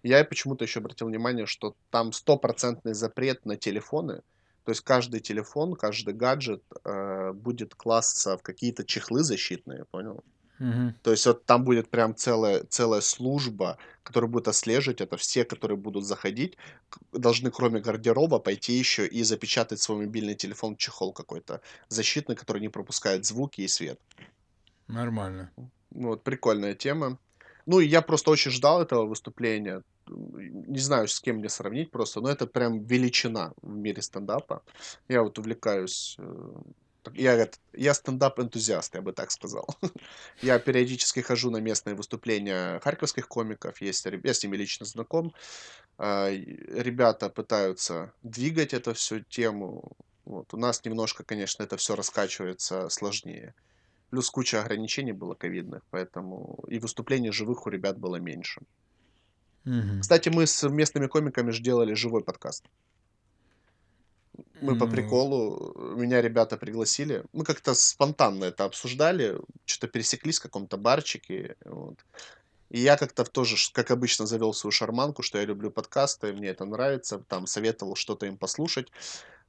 B: Я почему-то еще обратил внимание, что там стопроцентный запрет на телефоны. То есть каждый телефон, каждый гаджет э, будет класться в какие-то чехлы защитные, понял?
A: Мгм.
B: То есть вот там будет прям целая, целая служба, которая будет отслеживать это. Все, которые будут заходить, должны кроме гардероба пойти еще и запечатать свой мобильный телефон в чехол какой-то защитный, который не пропускает звуки и свет.
A: Нормально.
B: Вот, прикольная тема. Ну, и я просто очень ждал этого выступления. Не знаю, с кем мне сравнить просто, но это прям величина в мире стендапа. Я вот увлекаюсь... э, Я, я стендап-энтузиаст, я бы так сказал. Я периодически хожу на местные выступления харьковских комиков. Есть, я с ними лично знаком. А, Ребята пытаются двигать эту всю тему. Вот. У нас немножко, конечно, это все раскачивается сложнее. Плюс куча ограничений было ковидных, поэтому и выступлений живых у ребят было меньше.
A: Мгм.
B: Кстати, мы с местными комиками же делали живой подкаст. Мы по приколу, меня ребята пригласили. Мы как-то спонтанно это обсуждали, что-то пересеклись в каком-то барчике. Вот. И я как-то тоже, как обычно, завел свою шарманку, что я люблю подкасты, мне это нравится, там советовал что-то им послушать.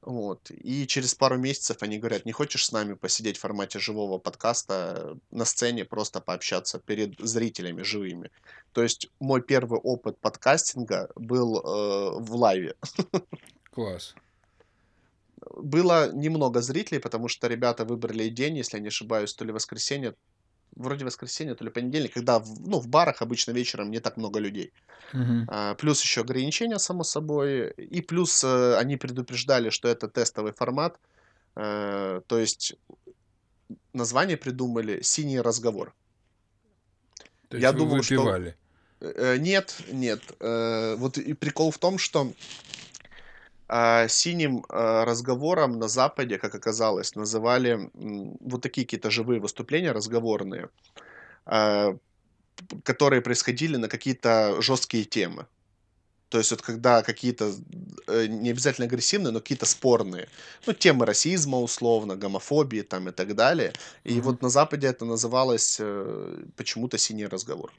B: Вот. И через пару месяцев они говорят, не хочешь с нами посидеть в формате живого подкаста на сцене, просто пообщаться перед зрителями живыми. То есть мой первый опыт подкастинга был э, в лайве.
A: класс.
B: Было немного зрителей, потому что ребята выбрали день, если я не ошибаюсь, то ли воскресенье, вроде воскресенье, то ли понедельник, когда в, ну, в барах обычно вечером не так много людей.
A: Мгм.
B: А, плюс еще ограничения, само собой. И плюс э, они предупреждали, что это тестовый формат. Э, то есть название придумали «Синий разговор».
A: То я думал, выпивали?
B: Что... Э, нет, нет. Вот и прикол в том, что а, синим а, разговором на Западе, как оказалось, называли вот такие какие-то живые выступления разговорные, а, которые происходили на какие-то жесткие темы. То есть вот когда какие-то, э, не обязательно агрессивные, но какие-то спорные, ну, темы расизма условно, гомофобии там и так далее. И mm-hmm. вот на Западе это называлось э, почему-то «синий разговор».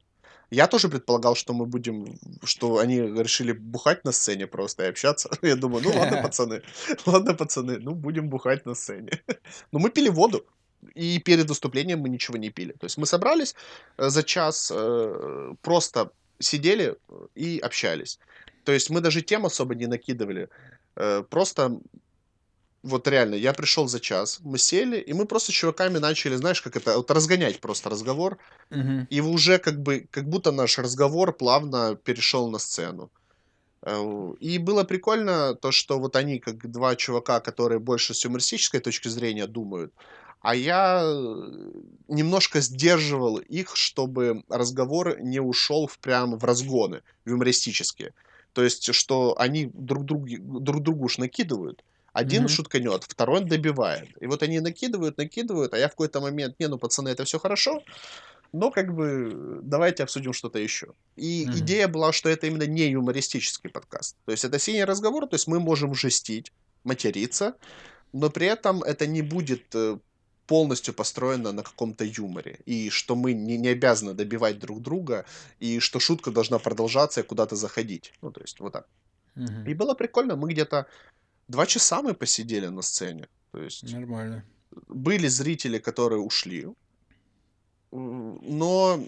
B: Я тоже предполагал, что мы будем, что они решили бухать на сцене просто и общаться. Я думаю, ну ладно, пацаны, ладно, пацаны, ну будем бухать на сцене. Но мы пили воду, и перед выступлением мы ничего не пили. То есть мы собрались э, за час, э, просто сидели и общались. То есть мы даже тем особо не накидывали. Э, просто вот реально, я пришел за час, мы сели, и мы просто с чуваками начали, знаешь, как это, вот разгонять просто разговор.
A: Угу.
B: И уже как бы, как будто наш разговор плавно перешел на сцену. Э, и было прикольно то, что вот они как два чувака, которые больше с юмористической точки зрения думают, а я э, немножко сдерживал их, чтобы разговор не ушел в прям в разгоны в юмористические. То есть, что они друг, друг, друг другу уж накидывают, один mm-hmm. шутканет, второй добивает. И вот они накидывают, накидывают, а я в какой-то момент, не, ну, пацаны, это все хорошо, но как бы давайте обсудим что-то еще. И mm-hmm. идея была, что это именно не юмористический подкаст. То есть это синий разговор, то есть мы можем жестить, материться, но при этом это не будет э, полностью построено на каком-то юморе. И что мы не, не обязаны добивать друг друга, и что шутка должна продолжаться и куда-то заходить. Ну, то есть вот так.
A: Mm-hmm.
B: И было прикольно, мы где-то Два часа мы посидели на сцене. То есть
A: Нормально.
B: были зрители, которые ушли, но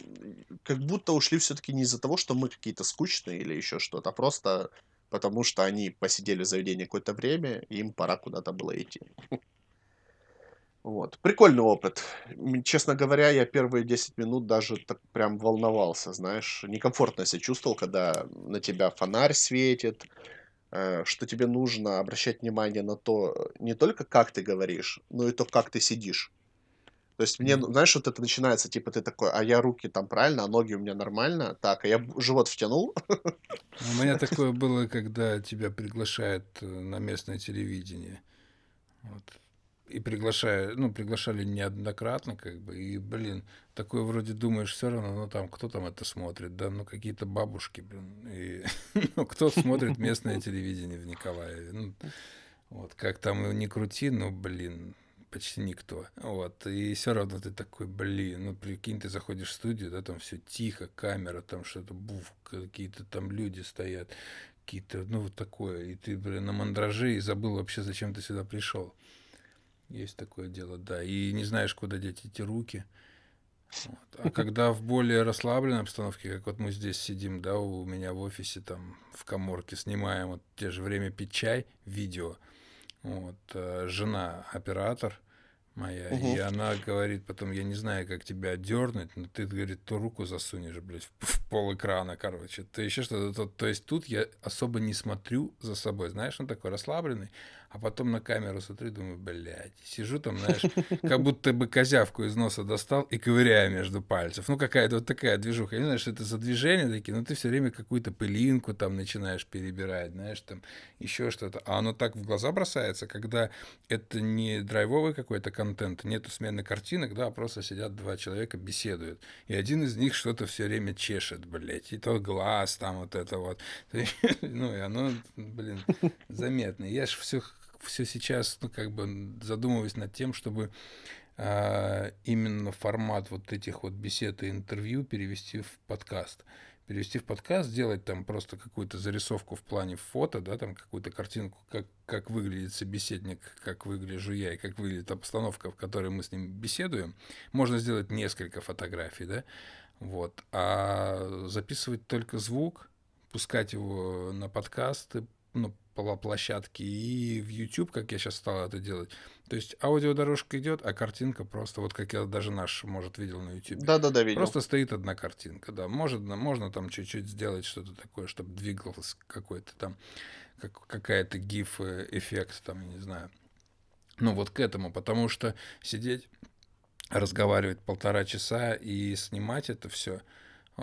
B: как будто ушли все-таки не из-за того, что мы какие-то скучные или еще что-то, а просто потому что они посидели в заведении какое-то время, и им пора куда-то было идти. Вот. Прикольный опыт. Честно говоря, я первые 10 минут даже так прям волновался, знаешь. Некомфортно себя чувствовал, когда на тебя фонарь светит, что тебе нужно обращать внимание на то, не только как ты говоришь, но и то, как ты сидишь. То есть мне, ну, знаешь, вот это начинается, типа ты такой, а я руки там правильно, а ноги у меня нормально, так, а я живот втянул.
A: У меня такое было, когда тебя приглашают э, на местное телевидение. Вот и приглашаю, ну, приглашали неоднократно, как бы, и, блин, такое вроде думаешь, все равно, ну, там, кто там это смотрит, да, ну, какие-то бабушки, блин, и, ну, кто смотрит местное телевидение в Николаеве, ну, вот, как там не крути, ну, блин, почти никто, вот, и все равно ты такой, блин, ну, прикинь, ты заходишь в студию, да, там все тихо, камера, там что-то, буф, какие-то там люди стоят, какие-то, ну, вот такое, и ты, блин, на мандраже и забыл вообще, зачем ты сюда пришел. Есть такое дело, да. И не знаешь, куда деть эти руки. Вот. А когда в более расслабленной обстановке, как вот мы здесь сидим, да, у меня в офисе, там, в коморке, снимаем вот те же время пить чай, видео, вот, э, жена оператор моя, угу. и она говорит потом, я не знаю, как тебя дернуть, но ты, говорит, ту руку засунешь, блядь, в, в пол экрана, короче, то еще что-то, то, то есть тут я особо не смотрю за собой, знаешь, он такой расслабленный, а потом на камеру смотрю, думаю, блядь, сижу там, знаешь, как будто бы козявку из носа достал и ковыряю между пальцев. Ну, какая-то вот такая движуха. Я не знаю, что это за движения такие, но ты все время какую-то пылинку там начинаешь перебирать, знаешь, там еще что-то. А оно так в глаза бросается, когда это не драйвовый какой-то контент, нету смены картинок, да, а просто сидят два человека, беседуют. И один из них что-то все время чешет, блядь, и тот глаз там вот это вот. Ну, и оно, блин, заметно. Я ж все все сейчас, ну, как бы задумываюсь над тем, чтобы э, именно формат вот этих вот бесед и интервью перевести в подкаст. Перевести в подкаст, сделать там просто какую-то зарисовку в плане фото, да, там какую-то картинку, как, как выглядит собеседник, как выгляжу я и как выглядит обстановка, в которой мы с ним беседуем. Можно сделать несколько фотографий, да, вот. А записывать только звук, пускать его на подкасты, ну, площадке и в YouTube, как я сейчас стал это делать. То есть аудиодорожка идет, а картинка просто, вот как я даже наш, может, видел на YouTube.
B: Да-да-да, видел.
A: Просто стоит одна картинка, да. Может, можно там чуть-чуть сделать что-то такое, чтобы двигался какой-то там, как, какая-то гиф-эффект, там, я не знаю. Ну, вот к этому, потому что сидеть, разговаривать полтора часа и снимать это все,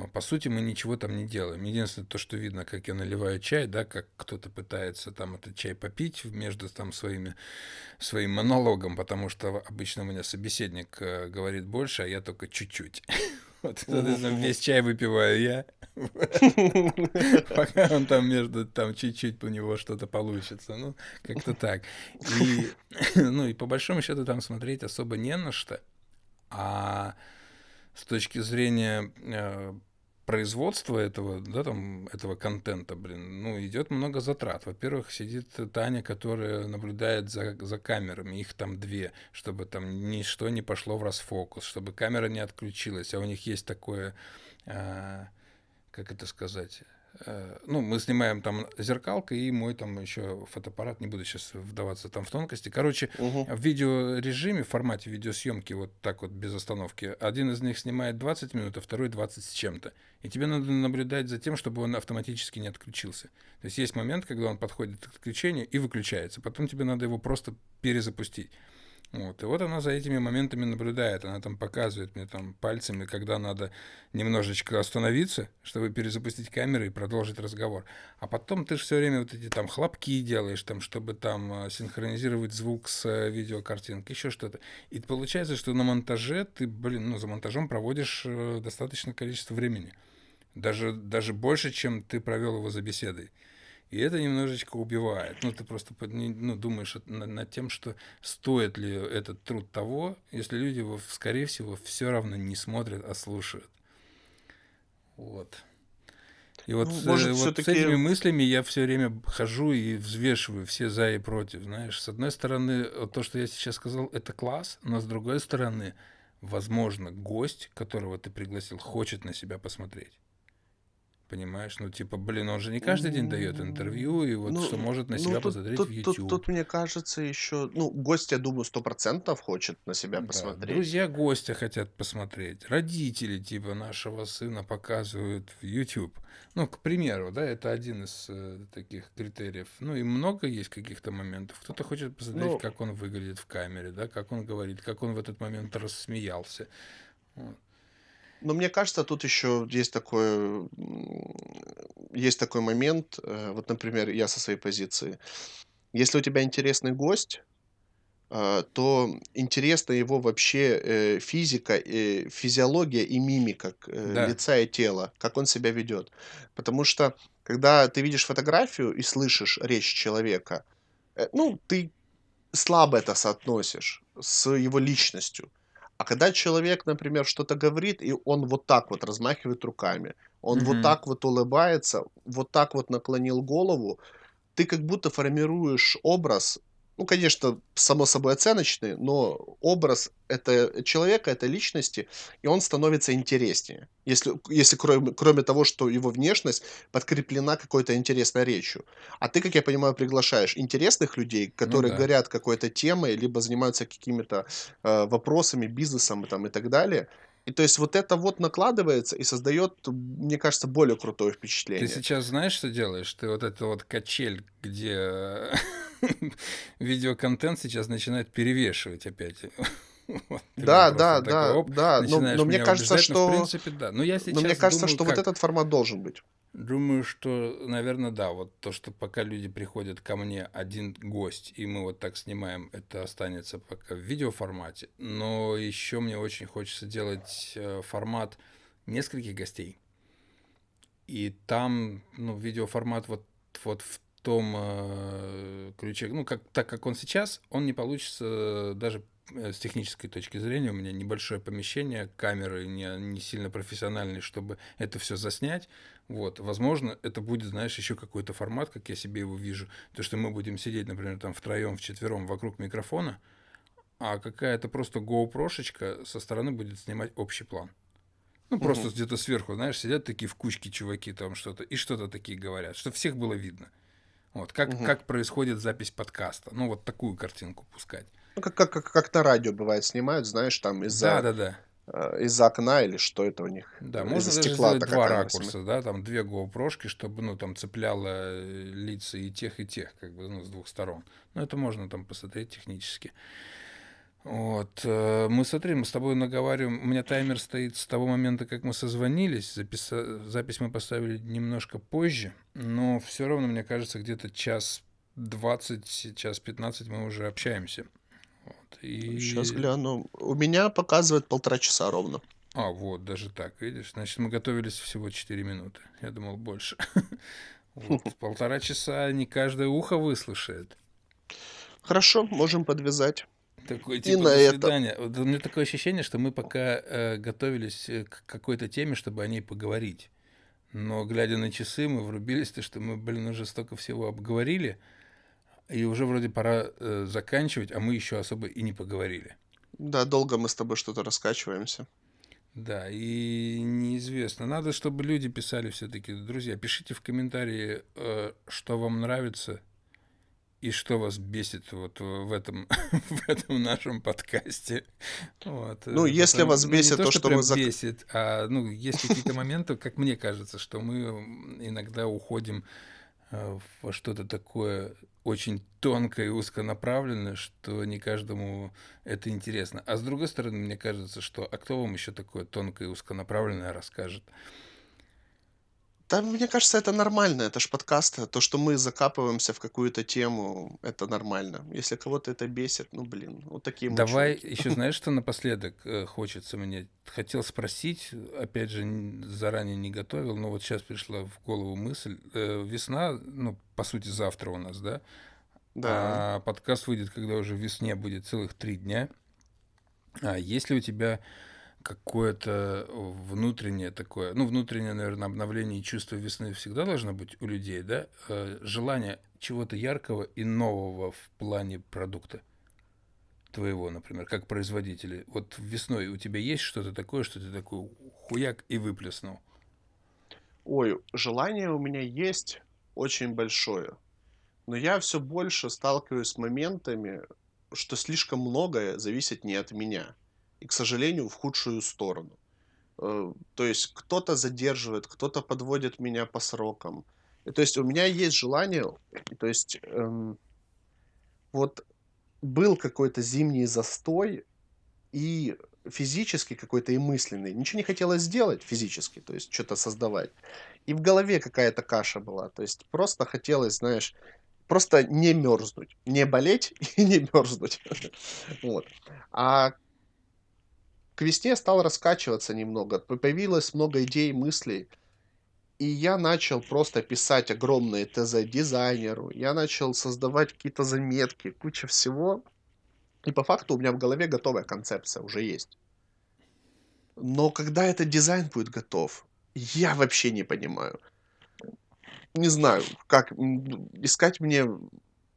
A: по сути, мы ничего там не делаем. Единственное, то, что видно, как я наливаю чай, да, как кто-то пытается там этот чай попить между там своими, своим монологом, потому что обычно у меня собеседник э, говорит больше, а я только чуть-чуть. Вот, соответственно, весь чай выпиваю я, пока он там между, там чуть-чуть у него что-то получится. Ну, как-то так. И, ну, и по большому счету там смотреть особо не на что. А с точки зрения производства этого, да, там, этого контента, блин, ну, идет много затрат. Во-первых, сидит Таня, которая наблюдает за, за камерами, их там две, чтобы там ничто не пошло в расфокус, чтобы камера не отключилась, а у них есть такое, а, как это сказать, ну, мы снимаем там зеркалка и мой там еще фотоаппарат, не буду сейчас вдаваться там в тонкости. Короче, угу. в видеорежиме, в формате видеосъемки вот так вот без остановки, один из них снимает 20 минут, а второй 20 с чем-то. И тебе надо наблюдать за тем, чтобы он автоматически не отключился. То есть есть момент, когда он подходит к отключению и выключается. Потом тебе надо его просто перезапустить. Вот. И вот она за этими моментами наблюдает, она там показывает мне там пальцами, когда надо немножечко остановиться, чтобы перезапустить камеру и продолжить разговор. А потом ты же все время вот эти там хлопки делаешь, там, чтобы там а, синхронизировать звук с э, видеокартинкой, еще что-то. И получается, что на монтаже ты, блин, ну, за монтажом проводишь э, достаточное количество времени. Даже, даже больше, чем ты провел его за беседой. И это немножечко убивает. Ну, ты просто ну, думаешь над тем, что стоит ли этот труд того, если люди его, скорее всего, все равно не смотрят, а слушают. Вот. И вот, ну, может, вот с этими мыслями я все время хожу и взвешиваю все за и против. Знаешь, с одной стороны, то, что я сейчас сказал, это класс, но с другой стороны, возможно, гость, которого ты пригласил, хочет на себя посмотреть. Понимаешь, ну типа, блин, он же не каждый день дает интервью, и вот
B: Ну,
A: что может на
B: ну
A: себя
B: тут,
A: посмотреть в
B: тут, тут,
A: YouTube.
B: тут, мне кажется, еще, ну, гость, я думаю, сто процентов хочет на себя
A: Да,
B: посмотреть.
A: друзья гостя хотят посмотреть, родители типа нашего сына показывают в YouTube. Ну, к примеру, да, это один из э, таких критериев. Ну, и много есть каких-то моментов. Кто-то хочет посмотреть,
B: Ну,
A: как он выглядит в камере, да, как он говорит, как он в этот момент рассмеялся. Вот.
B: Но мне кажется, тут еще есть такой, есть такой момент, э, вот, например, я со своей позиции. Если у тебя интересный гость, э, то интересна его вообще э, физика, физиология и мимика
A: Да.
B: лица и тела, как он себя ведет. Потому что, когда ты видишь фотографию и слышишь речь человека, ну, ты слабо это соотносишь с его личностью. А когда человек, например, что-то говорит, и он вот так вот размахивает руками, он вот так вот улыбается, вот так вот наклонил голову, ты как будто формируешь образ ну, конечно, само собой оценочный, но образ это человека, этой личности, и он становится интереснее. Если, если кроме, кроме того, что его внешность подкреплена какой-то интересной речью. А ты, как я понимаю, приглашаешь интересных людей,
A: Ну
B: которые
A: да.
B: горят какой-то темой, либо занимаются какими-то э, вопросами, бизнесом там, и так далее. И то есть вот это вот накладывается и создает, мне кажется, более крутое
A: Ты
B: впечатление.
A: сейчас знаешь, что делаешь? Ты вот это вот качель, где видеоконтент сейчас начинает перевешивать опять. Вот,
B: Да,
A: просто
B: да,
A: такой,
B: да, да, но, но мне кажется,
A: убеждать, но в
B: что,
A: принципе да. Но я
B: но мне
A: сейчас
B: кажется,
A: думаю,
B: что вот
A: как?
B: этот формат должен быть.
A: Думаю, что, наверное, да. Вот то, что пока люди приходят ко мне один гость, и мы вот так снимаем, это останется пока в видеоформате. Но еще мне очень хочется делать э, формат нескольких гостей. И там, ну, видеоформат вот, вот в том э, ключе, ну, как, так как он сейчас, он не получится даже э, с технической точки зрения. У меня небольшое помещение, камеры не, не сильно профессиональные, чтобы это все заснять. Вот, возможно, это будет, знаешь, еще какой-то формат, как я себе его вижу. То, что мы будем сидеть, например, там втроем, вчетвером вокруг микрофона, а какая-то просто GoPro-шечка со стороны будет снимать общий план. Ну, просто
B: Мгм.
A: где-то сверху, знаешь, сидят такие в кучке чуваки там что-то, и что-то такие говорят, чтобы всех было видно. Вот, как,
B: Мгм.
A: как происходит запись подкаста. Ну, вот такую картинку пускать.
B: Ну, как, как, как, как на радио бывает снимают, знаешь, там
A: Да,
B: из-за
A: да, да.
B: э, из-за окна или что это у них,
A: Да,
B: э,
A: можно
B: из-за
A: даже
B: стекла
A: сделать два ракурса, да, там две GoPro-шки, чтобы, ну, там цепляло э, лица и тех, и тех, как бы, ну, с двух сторон. Ну, это можно там посмотреть технически. Вот. э, Мы, смотри, мы с тобой наговариваем. У меня таймер стоит с того момента, как мы созвонились. Записа- Запись мы поставили немножко позже, но все равно, мне кажется, где-то час 20, час 15 мы уже общаемся. Вот.
B: Сейчас
A: И...
B: гляну. У меня показывает полтора часа ровно.
A: А, вот, даже так, видишь? Значит, мы готовились всего 4 минуты. Я думал, больше. Полтора часа не каждое ухо выслушает.
B: Хорошо, можем подвязать.
A: Такое
B: И
A: типа
B: на
A: до
B: это.
A: свидания. Вот у меня такое ощущение, что мы пока э, готовились э, к какой-то теме, чтобы о ней поговорить. Но глядя на часы, мы врубились, то что мы, блин, уже столько всего обговорили, и уже вроде пора э, заканчивать, а мы еще особо и не поговорили.
B: Да, долго мы с тобой что-то раскачиваемся.
A: Да, и неизвестно. Надо, чтобы люди писали все-таки. Друзья, пишите в комментарии, э, что вам нравится и что вас бесит вот в этом, в этом нашем подкасте. Вот.
B: Ну,
A: э,
B: если
A: потому-
B: вас
A: ну,
B: бесит
A: не то,
B: то,
A: что,
B: что мы зак-
A: бесит, а ну, есть какие-то моменты, как мне кажется, что мы иногда уходим э, во что-то такое очень тонкое и узконаправленное, что не каждому это интересно. А с другой стороны, мне кажется, что а кто вам еще такое тонкое и узконаправленное расскажет?
B: Да, мне кажется, это нормально. Это ж подкасты. То, что мы закапываемся в какую-то тему, это нормально. Если кого-то это бесит, ну, блин, вот такие мы
A: Давай
B: чуваки.
A: еще, знаешь, что напоследок э, хочется мне? Хотел спросить, опять же, н- заранее не готовил, но вот сейчас пришла в голову мысль. Э, Весна, ну, по сути, завтра у нас, да?
B: Да.
A: А подкаст выйдет, когда уже в весне будет целых три дня. А есть ли у тебя какое-то внутреннее такое, ну, внутреннее, наверное, обновление и чувство весны всегда должно быть у людей, да? Э, Желание чего-то яркого и нового в плане продукта твоего, например, как производителя. Вот весной у тебя есть что-то такое, что ты такой хуяк и выплеснул?
B: Ой, желание у меня есть очень большое. Но я все больше сталкиваюсь с моментами, что слишком многое зависит не от меня. И, к сожалению, в худшую сторону. Э, То есть кто-то задерживает, кто-то подводит меня по срокам. И то есть у меня есть желание, то есть эм, вот был какой-то зимний застой и физически какой-то и мысленный. Ничего не хотелось сделать физически, то есть что-то создавать. И в голове какая-то каша была. То есть просто хотелось, знаешь, просто не мерзнуть, не болеть и не мерзнуть. Вот. А к весне стал раскачиваться немного. Появилось много идей, мыслей. И я начал просто писать огромные ТЗ дизайнеру. Я начал создавать какие-то заметки, куча всего. И по факту у меня в голове готовая концепция уже есть. Но когда этот дизайн будет готов, я вообще не понимаю. Не знаю, как искать мне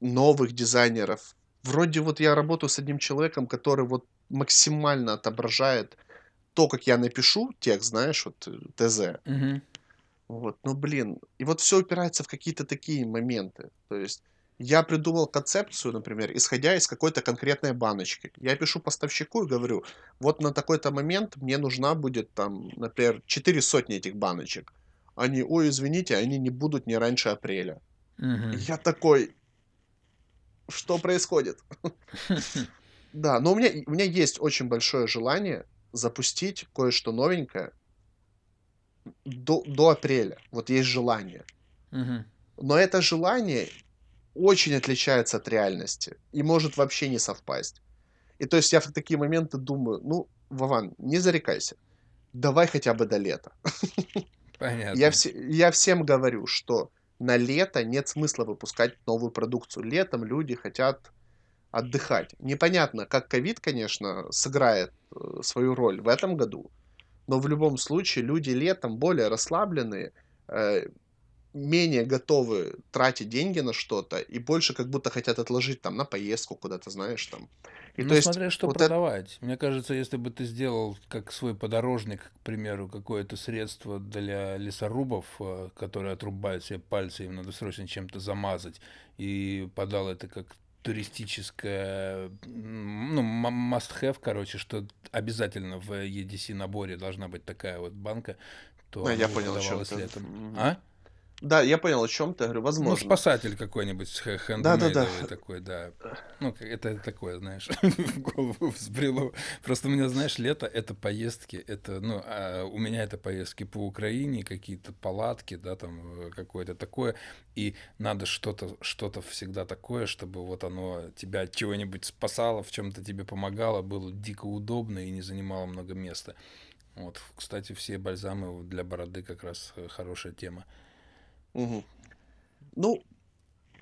B: новых дизайнеров. Вроде вот я работаю с одним человеком, который вот максимально отображает то, как я напишу текст, знаешь, вот э, ТЗ.
A: Мгм.
B: Вот, ну блин, и вот все упирается в какие-то такие моменты. То есть я придумал концепцию, например, исходя из какой-то конкретной баночки. Я пишу поставщику и говорю, вот на такой-то момент мне нужна будет там, например, четыре сотни этих баночек. Они, ой, извините, они не будут не раньше апреля.
A: Мгм.
B: я такой, что происходит? Да, но у меня, у меня есть очень большое желание запустить кое-что новенькое до, до апреля. Вот есть желание.
A: Мгм.
B: Но это желание очень отличается от реальности и может вообще не совпасть. И то есть я в такие моменты думаю, ну, Вован, не зарекайся, давай хотя бы до лета. Я,
A: Понятно.
B: все, я всем говорю, что на лето нет смысла выпускать новую продукцию. Летом люди хотят отдыхать. Непонятно, как ковид, конечно, сыграет э, свою роль в этом году, но в любом случае люди летом более расслабленные, э, менее готовы тратить деньги на что-то и больше как будто хотят отложить там на поездку куда-то, знаешь, там. И
A: Ну,
B: то есть
A: смотря что
B: вот это...
A: продавать. Мне кажется, если бы ты сделал как свой подорожник, к примеру, какое-то средство для лесорубов, э, которые отрубают себе пальцы, им надо срочно чем-то замазать, и подал это как туристическое, м, ну, must-have, короче, что обязательно в EDC наборе должна быть такая вот банка, то
B: А, я
A: оно бы
B: понял, о чем
A: продавалось
B: ты.
A: летом.
B: Мгм.
A: А?
B: Да, я понял, о чем ты. Говорю,
A: Ну,
B: возможно.
A: спасатель какой-нибудь с хэ
B: Да-да-да.
A: хендмейдовый такой, да. Ну, это такое, знаешь, в голову взбрело. Просто у меня, знаешь, лето- это поездки, это, ну, а, у меня это поездки по Украине, какие-то палатки, да, там, э, какое-то такое. И надо что-то что-то всегда такое, чтобы вот оно тебя от чего-нибудь спасало, в чем то тебе помогало, было дико удобно и не занимало много места. Вот, кстати, все бальзамы для бороды как раз, э, хорошая тема.
B: Мгм. Ну,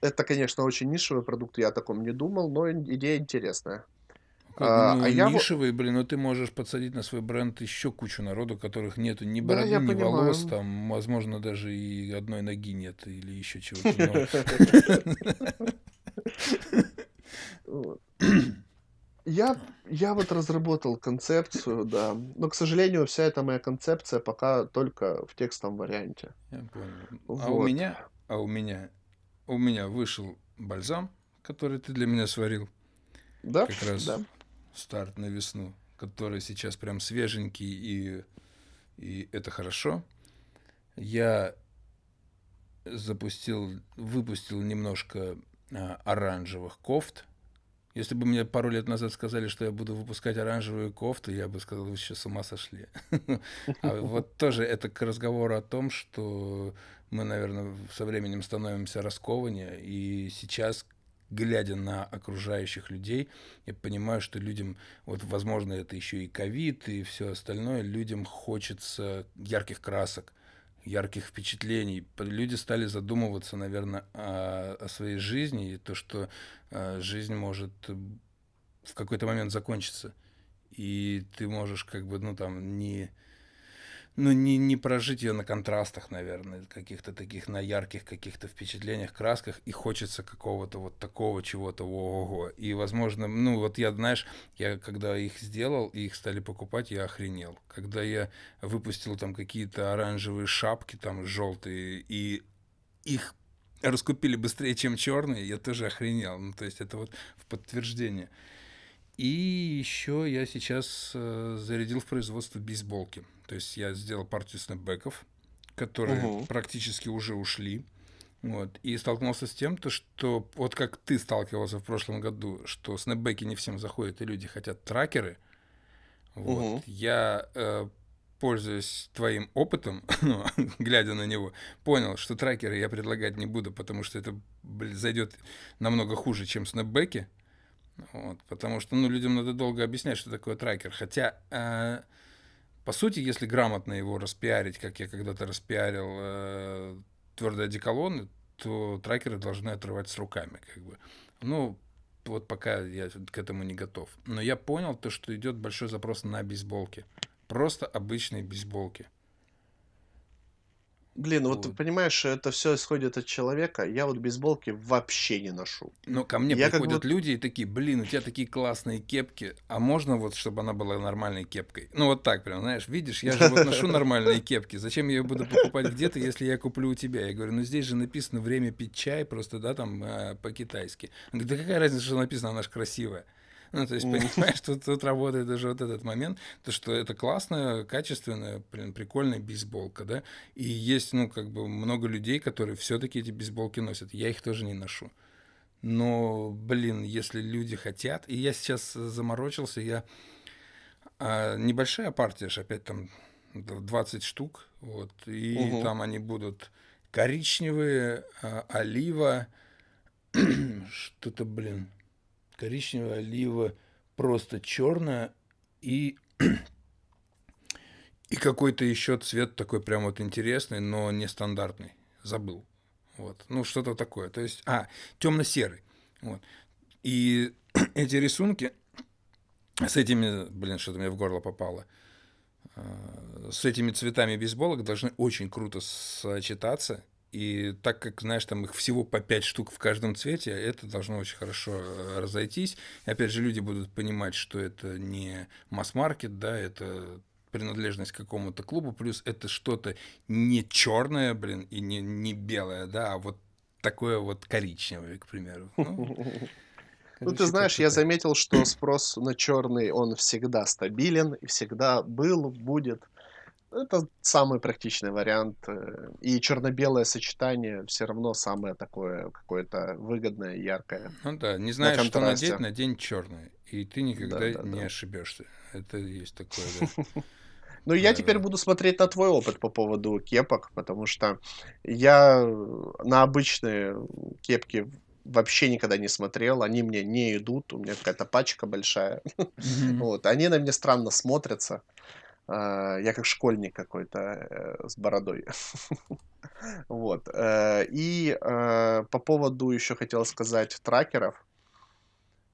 B: это, конечно, очень нишевый продукт, я о таком не думал, но ин идея интересная.
A: Как бы,
B: А, а
A: ну,
B: я
A: блин, но ты можешь подсадить на свой бренд еще кучу народу, которых нету ни
B: Да,
A: бороды,
B: я
A: ни волос,
B: понимаю.
A: там, возможно, даже и одной ноги нет или еще чего-то. Но
B: Вот. Я я вот разработал концепцию, да, но, к сожалению, вся эта моя концепция пока только в текстовом варианте.
A: я понял. А у
B: Вот.
A: меня, а у меня, у меня вышел бальзам, который ты для меня сварил,
B: Да,
A: как раз
B: да.
A: старт на весну, который сейчас прям свеженький и и это хорошо. Я запустил, выпустил немножко а, оранжевых кофт. Если бы мне пару лет назад сказали, что я буду выпускать оранжевые кофты, я бы сказал, вы еще с ума сошли. А вот тоже это к разговору о том, что мы, наверное, со временем становимся раскованнее, и сейчас, глядя на окружающих людей, я понимаю, что людям, вот, возможно, это еще и ковид, и все остальное, людям хочется ярких красок, ярких впечатлений. Люди стали задумываться, наверное, о, о своей жизни, и то, что э, жизнь может э, в какой-то момент закончиться. И ты можешь как бы, ну, там, не, ну, не, не прожить ее на контрастах, наверное, каких-то таких, на ярких каких-то впечатлениях, красках, и хочется какого-то вот такого чего-то, ого-го. И, возможно, ну, вот я, знаешь, я когда их сделал, и их стали покупать, я охренел. Когда я выпустил там какие-то оранжевые шапки, там, желтые, и их раскупили быстрее, чем черные, я тоже охренел. Ну, то есть это вот в подтверждение. И еще я сейчас э, зарядил в производство бейсболки. То есть я сделал партию снэпбэков, которые
B: Мгм.
A: практически уже ушли. Вот. И столкнулся с тем, то, что вот как ты сталкивался в прошлом году, что снэпбэки не всем заходят, и люди хотят тракеры. Вот.
B: Мгм.
A: Я, э, пользуясь твоим опытом, ну, глядя на него, понял, что тракеры я предлагать не буду, потому что это блин, зайдет намного хуже, чем снэпбэки. Вот, потому что, ну, людям надо долго объяснять, что такое трекер. Хотя, э, по сути, если грамотно его распиарить, как я когда-то распиарил э, твердые одеколоны, то трекеры должны отрывать с руками, как бы. Ну, вот пока я к этому не готов. Но я понял то, что идет большой запрос на бейсболки. Просто обычные бейсболки.
B: Блин, вот ты
A: Вот.
B: понимаешь, это все исходит от человека. Я вот бейсболки вообще не ношу.
A: Но ко мне
B: Я как
A: приходят
B: бы
A: люди и такие, блин, у тебя такие классные кепки, а можно вот, чтобы она была нормальной кепкой? Ну вот так прям, знаешь, видишь, я же вот ношу нормальные кепки, зачем я ее буду покупать где-то, если я куплю у тебя? Я говорю, ну здесь же написано время пить чай, просто, да, там э, по-китайски. Да какая разница, что написано, она же красивая. Ну, то есть, понимаешь, тут, тут работает даже вот этот момент, то, что это классная, качественная, блин, прикольная бейсболка, да, и есть, ну, как бы много людей, которые все-таки эти бейсболки носят, я их тоже не ношу. Но, блин, если люди хотят, и я сейчас заморочился, я а, небольшая партия, ж опять там д- 20 штук, вот, и
B: Мгм.
A: там они будут коричневые, а, олива, что-то, блин, коричневая, олива, просто черная и и какой-то еще цвет такой прям вот интересный, но нестандартный. Забыл. Вот. Ну, что-то такое. То есть, а, темно-серый. Вот. И эти рисунки с этими, блин, что-то мне в горло попало, а, с этими цветами бейсболок должны очень круто сочетаться. И так как, знаешь, там их всего по 5 штук в каждом цвете, это должно очень хорошо э, разойтись. И опять же, люди будут понимать, что это не масс-маркет, да, это принадлежность к какому-то клубу, плюс это что-то не черное, блин, и не, не белое, да, а вот такое вот коричневое, к примеру. Ну,
B: Ну, ты знаешь, я заметил, что спрос на черный, он всегда стабилен, и всегда был, будет. Это самый практичный вариант. э, И черно-белое сочетание все равно самое такое какое-то выгодное, яркое.
A: Ну да, не
B: На
A: знаешь, что надеть, надень черное, и ты никогда не
B: Да-да-да.
A: ошибешься. Это есть такое, да,
B: Ну, я теперь
A: правило.
B: буду смотреть на твой опыт по поводу кепок, потому что я э, на обычные кепки вообще никогда не смотрел, они мне не идут, у меня какая-то пачка большая. Вот, они на мне странно смотрятся. А, Я как школьник какой-то э, с бородой. Вот. э, И э, по поводу еще хотел сказать трекеров.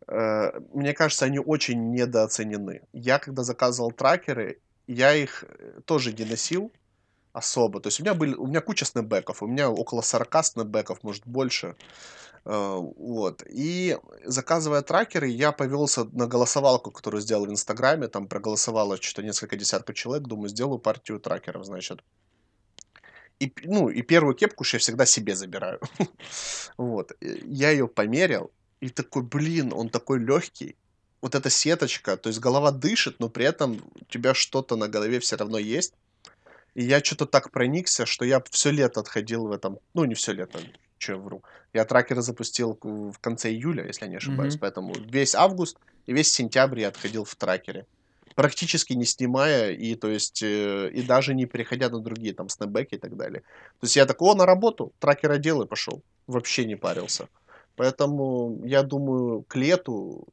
B: Э, Мне кажется, они очень недооценены. Я когда заказывал трекеры, я их тоже не носил особо. То есть у меня были, у меня куча снэпбэков, у меня около 40 снэпбэков, может больше. Э, Вот. И заказывая трекеры, я повелся на голосовалку, которую сделал в Инстаграме. Там проголосовало что-то несколько десятков человек. Думаю, сделаю партию трекеров, значит. И, ну, и первую кепку я всегда себе забираю. Вот. э, Я ее померил, и такой, блин, он такой легкий. Вот эта сеточка, то есть голова дышит, но при этом у тебя что-то на голове все равно есть. И я что то так проникся, что я все лето отходил в этом ну, не все лето, я вру. Я трекеры запустил в конце июля, если я не ошибаюсь,
A: Мгм.
B: поэтому весь август и весь сентябрь я отходил в трекере. Практически не снимая и, то есть, э, и даже не переходя на другие там снэпбэки и так далее. То есть я такой: "О, на работу, трекер одел и пошел". Вообще не парился. Поэтому я думаю, к лету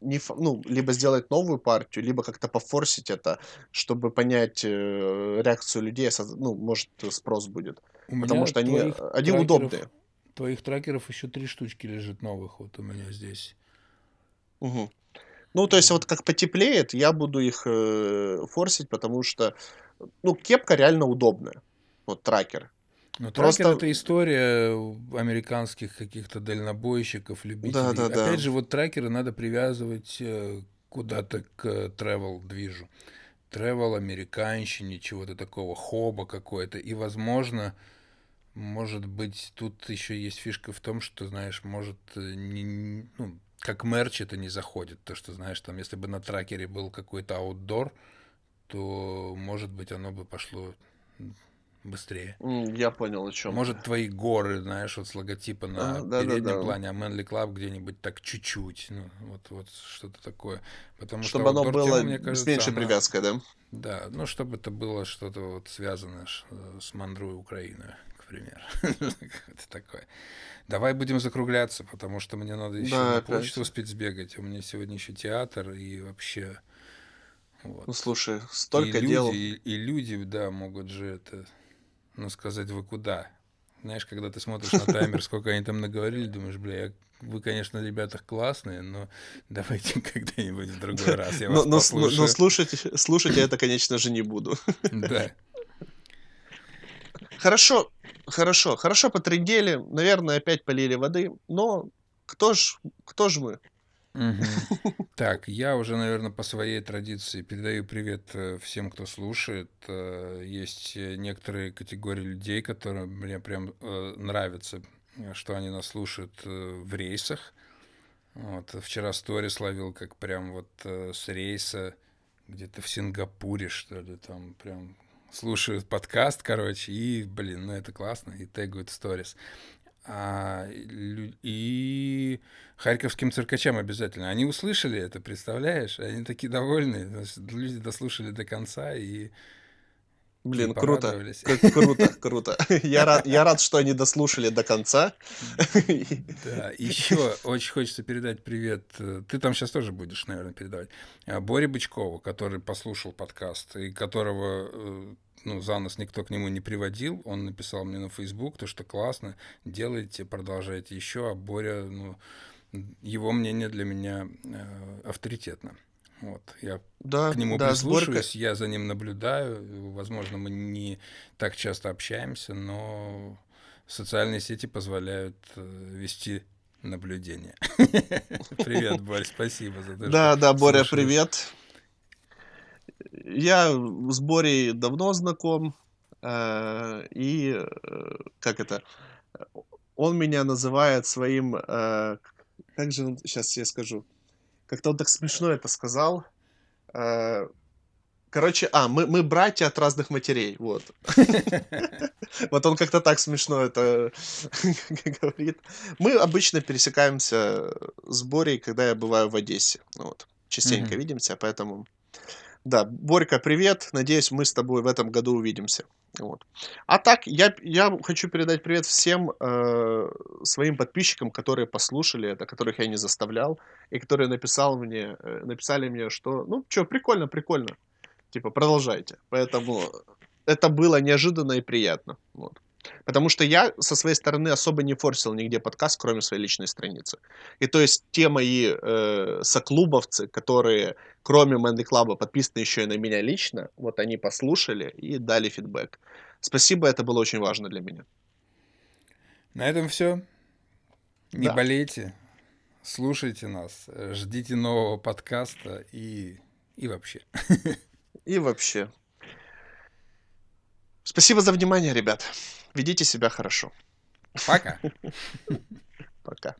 B: не ну, либо сделать новую партию, либо как-то пофорсить это, чтобы понять, э, реакцию людей, ну, может, спрос будет.
A: У
B: Потому что они, они
A: трекеров,
B: удобные.
A: твоих трекеров еще три штучки лежит новых вот у меня здесь.
B: Мгм. Ну, то есть вот как потеплеет, я буду их, э, форсить, потому что, ну, кепка реально удобная. Вот трекер.
A: Но трекер
B: Просто
A: это история американских каких-то дальнобойщиков, любителей.
B: да-да-да.
A: Опять же, вот трекеры надо привязывать э, куда-то к travel движу. Travel, американщине, чего-то такого, хоба какое-то. И, возможно, может быть, тут еще есть фишка в том, что, знаешь, может, э, не, ну, как мерч это не заходит. То, что, знаешь, там, если бы на трекере был какой-то аутдор, то, может быть, оно бы пошло быстрее.
B: Я понял, о ты.
A: Может, твои горы, знаешь, вот с логотипа на
B: Ага,
A: переднем
B: да-да-да.
A: плане, а Manly Club где-нибудь так чуть-чуть. Ну, вот, вот что-то такое. Потому что
B: Чтобы оно
A: аутдор тема,
B: было
A: мне
B: с
A: кажется,
B: меньшей
A: она...
B: привязкой, да?
A: Да, ну, чтобы это было что-то вот связанное э, с Мандрой Украиной, к примеру. Это такое. Давай будем закругляться, потому что мне надо еще
B: Да,
A: на почту успеть сбегать. У меня сегодня еще театр и вообще
B: Ну,
A: вот.
B: слушай,
A: И
B: столько дел.
A: люди, и, и люди, да, могут же это, ну, сказать, вы куда? Знаешь, когда ты смотришь на таймер, сколько они там наговорили, думаешь, бля, я- вы, конечно, ребята классные, но давайте когда-нибудь в другой раз я
B: Но
A: вас
B: но с но но
A: послушаю.
B: слушать слушать я это, конечно же, не буду.
A: Да.
B: Хорошо, хорошо, хорошо потрындели, наверное, опять полили воды, но кто ж кто ж мы?
A: Так, я уже, наверное, по своей традиции передаю привет э, всем, кто слушает. Э, Есть э, некоторые категории людей, которые мне прям нравятся, что они нас слушают в рейсах. Вот, вчера сторис ловил, как прям вот с рейса где-то в Сингапуре, что ли, там прям слушают подкаст, короче, и, блин, ну это классно, и тегают в сторис. А, и харьковским циркачам обязательно. Они услышали это, представляешь? Они такие довольные. Люди дослушали до конца и,
B: Блин, круто, круто, круто. Я рад я рад, что они дослушали до конца.
A: Да, еще очень хочется передать привет. э, Ты там сейчас тоже будешь, наверное, передавать. а, Боре Бычкову, который послушал подкаст, и которого э, ну, за нас никто к нему не приводил. Он написал мне на Facebook, то, что классно, делайте, продолжайте еще. А Боря, ну, его мнение для меня э, авторитетно. Вот, я
B: Да,
A: к нему
B: да, сборка
A: прислушиваюсь, я за ним наблюдаю. Возможно, мы не так часто общаемся, но социальные сети позволяют э, вести наблюдение. Привет, Борь, спасибо за то,
B: Да, да, Боря, привет. Я с Борей давно знаком, э, и, э, как это, он меня называет своим, э, как же он, сейчас я скажу, как-то он так смешно это сказал, э, Короче, а, мы, мы братья от разных матерей, вот. Вот он как-то так смешно это говорит. Мы обычно пересекаемся с Борей, когда я бываю в Одессе. Вот. Частенько видимся, поэтому... Да, Борька, привет. Надеюсь, мы с тобой в этом году увидимся. Вот. А так, я, я хочу передать привет всем э, своим подписчикам, которые послушали это, которых я не заставлял, и которые написал мне, э, написали мне, что, ну, что, прикольно, прикольно. Типа, продолжайте. Поэтому это было неожиданно и приятно. Вот. Потому что я со своей стороны особо не форсил нигде подкаст, кроме своей личной страницы. И то есть те мои э, соклубовцы, которые кроме Мэнди Клаба подписаны еще и на меня лично, вот они послушали и дали фидбэк. Спасибо, это было очень важно для меня.
A: На этом все. Не да. болейте, слушайте нас, ждите нового подкаста и, и вообще.
B: И вообще. Спасибо за внимание, ребят. Ведите себя хорошо.
A: Пока.
B: Пока.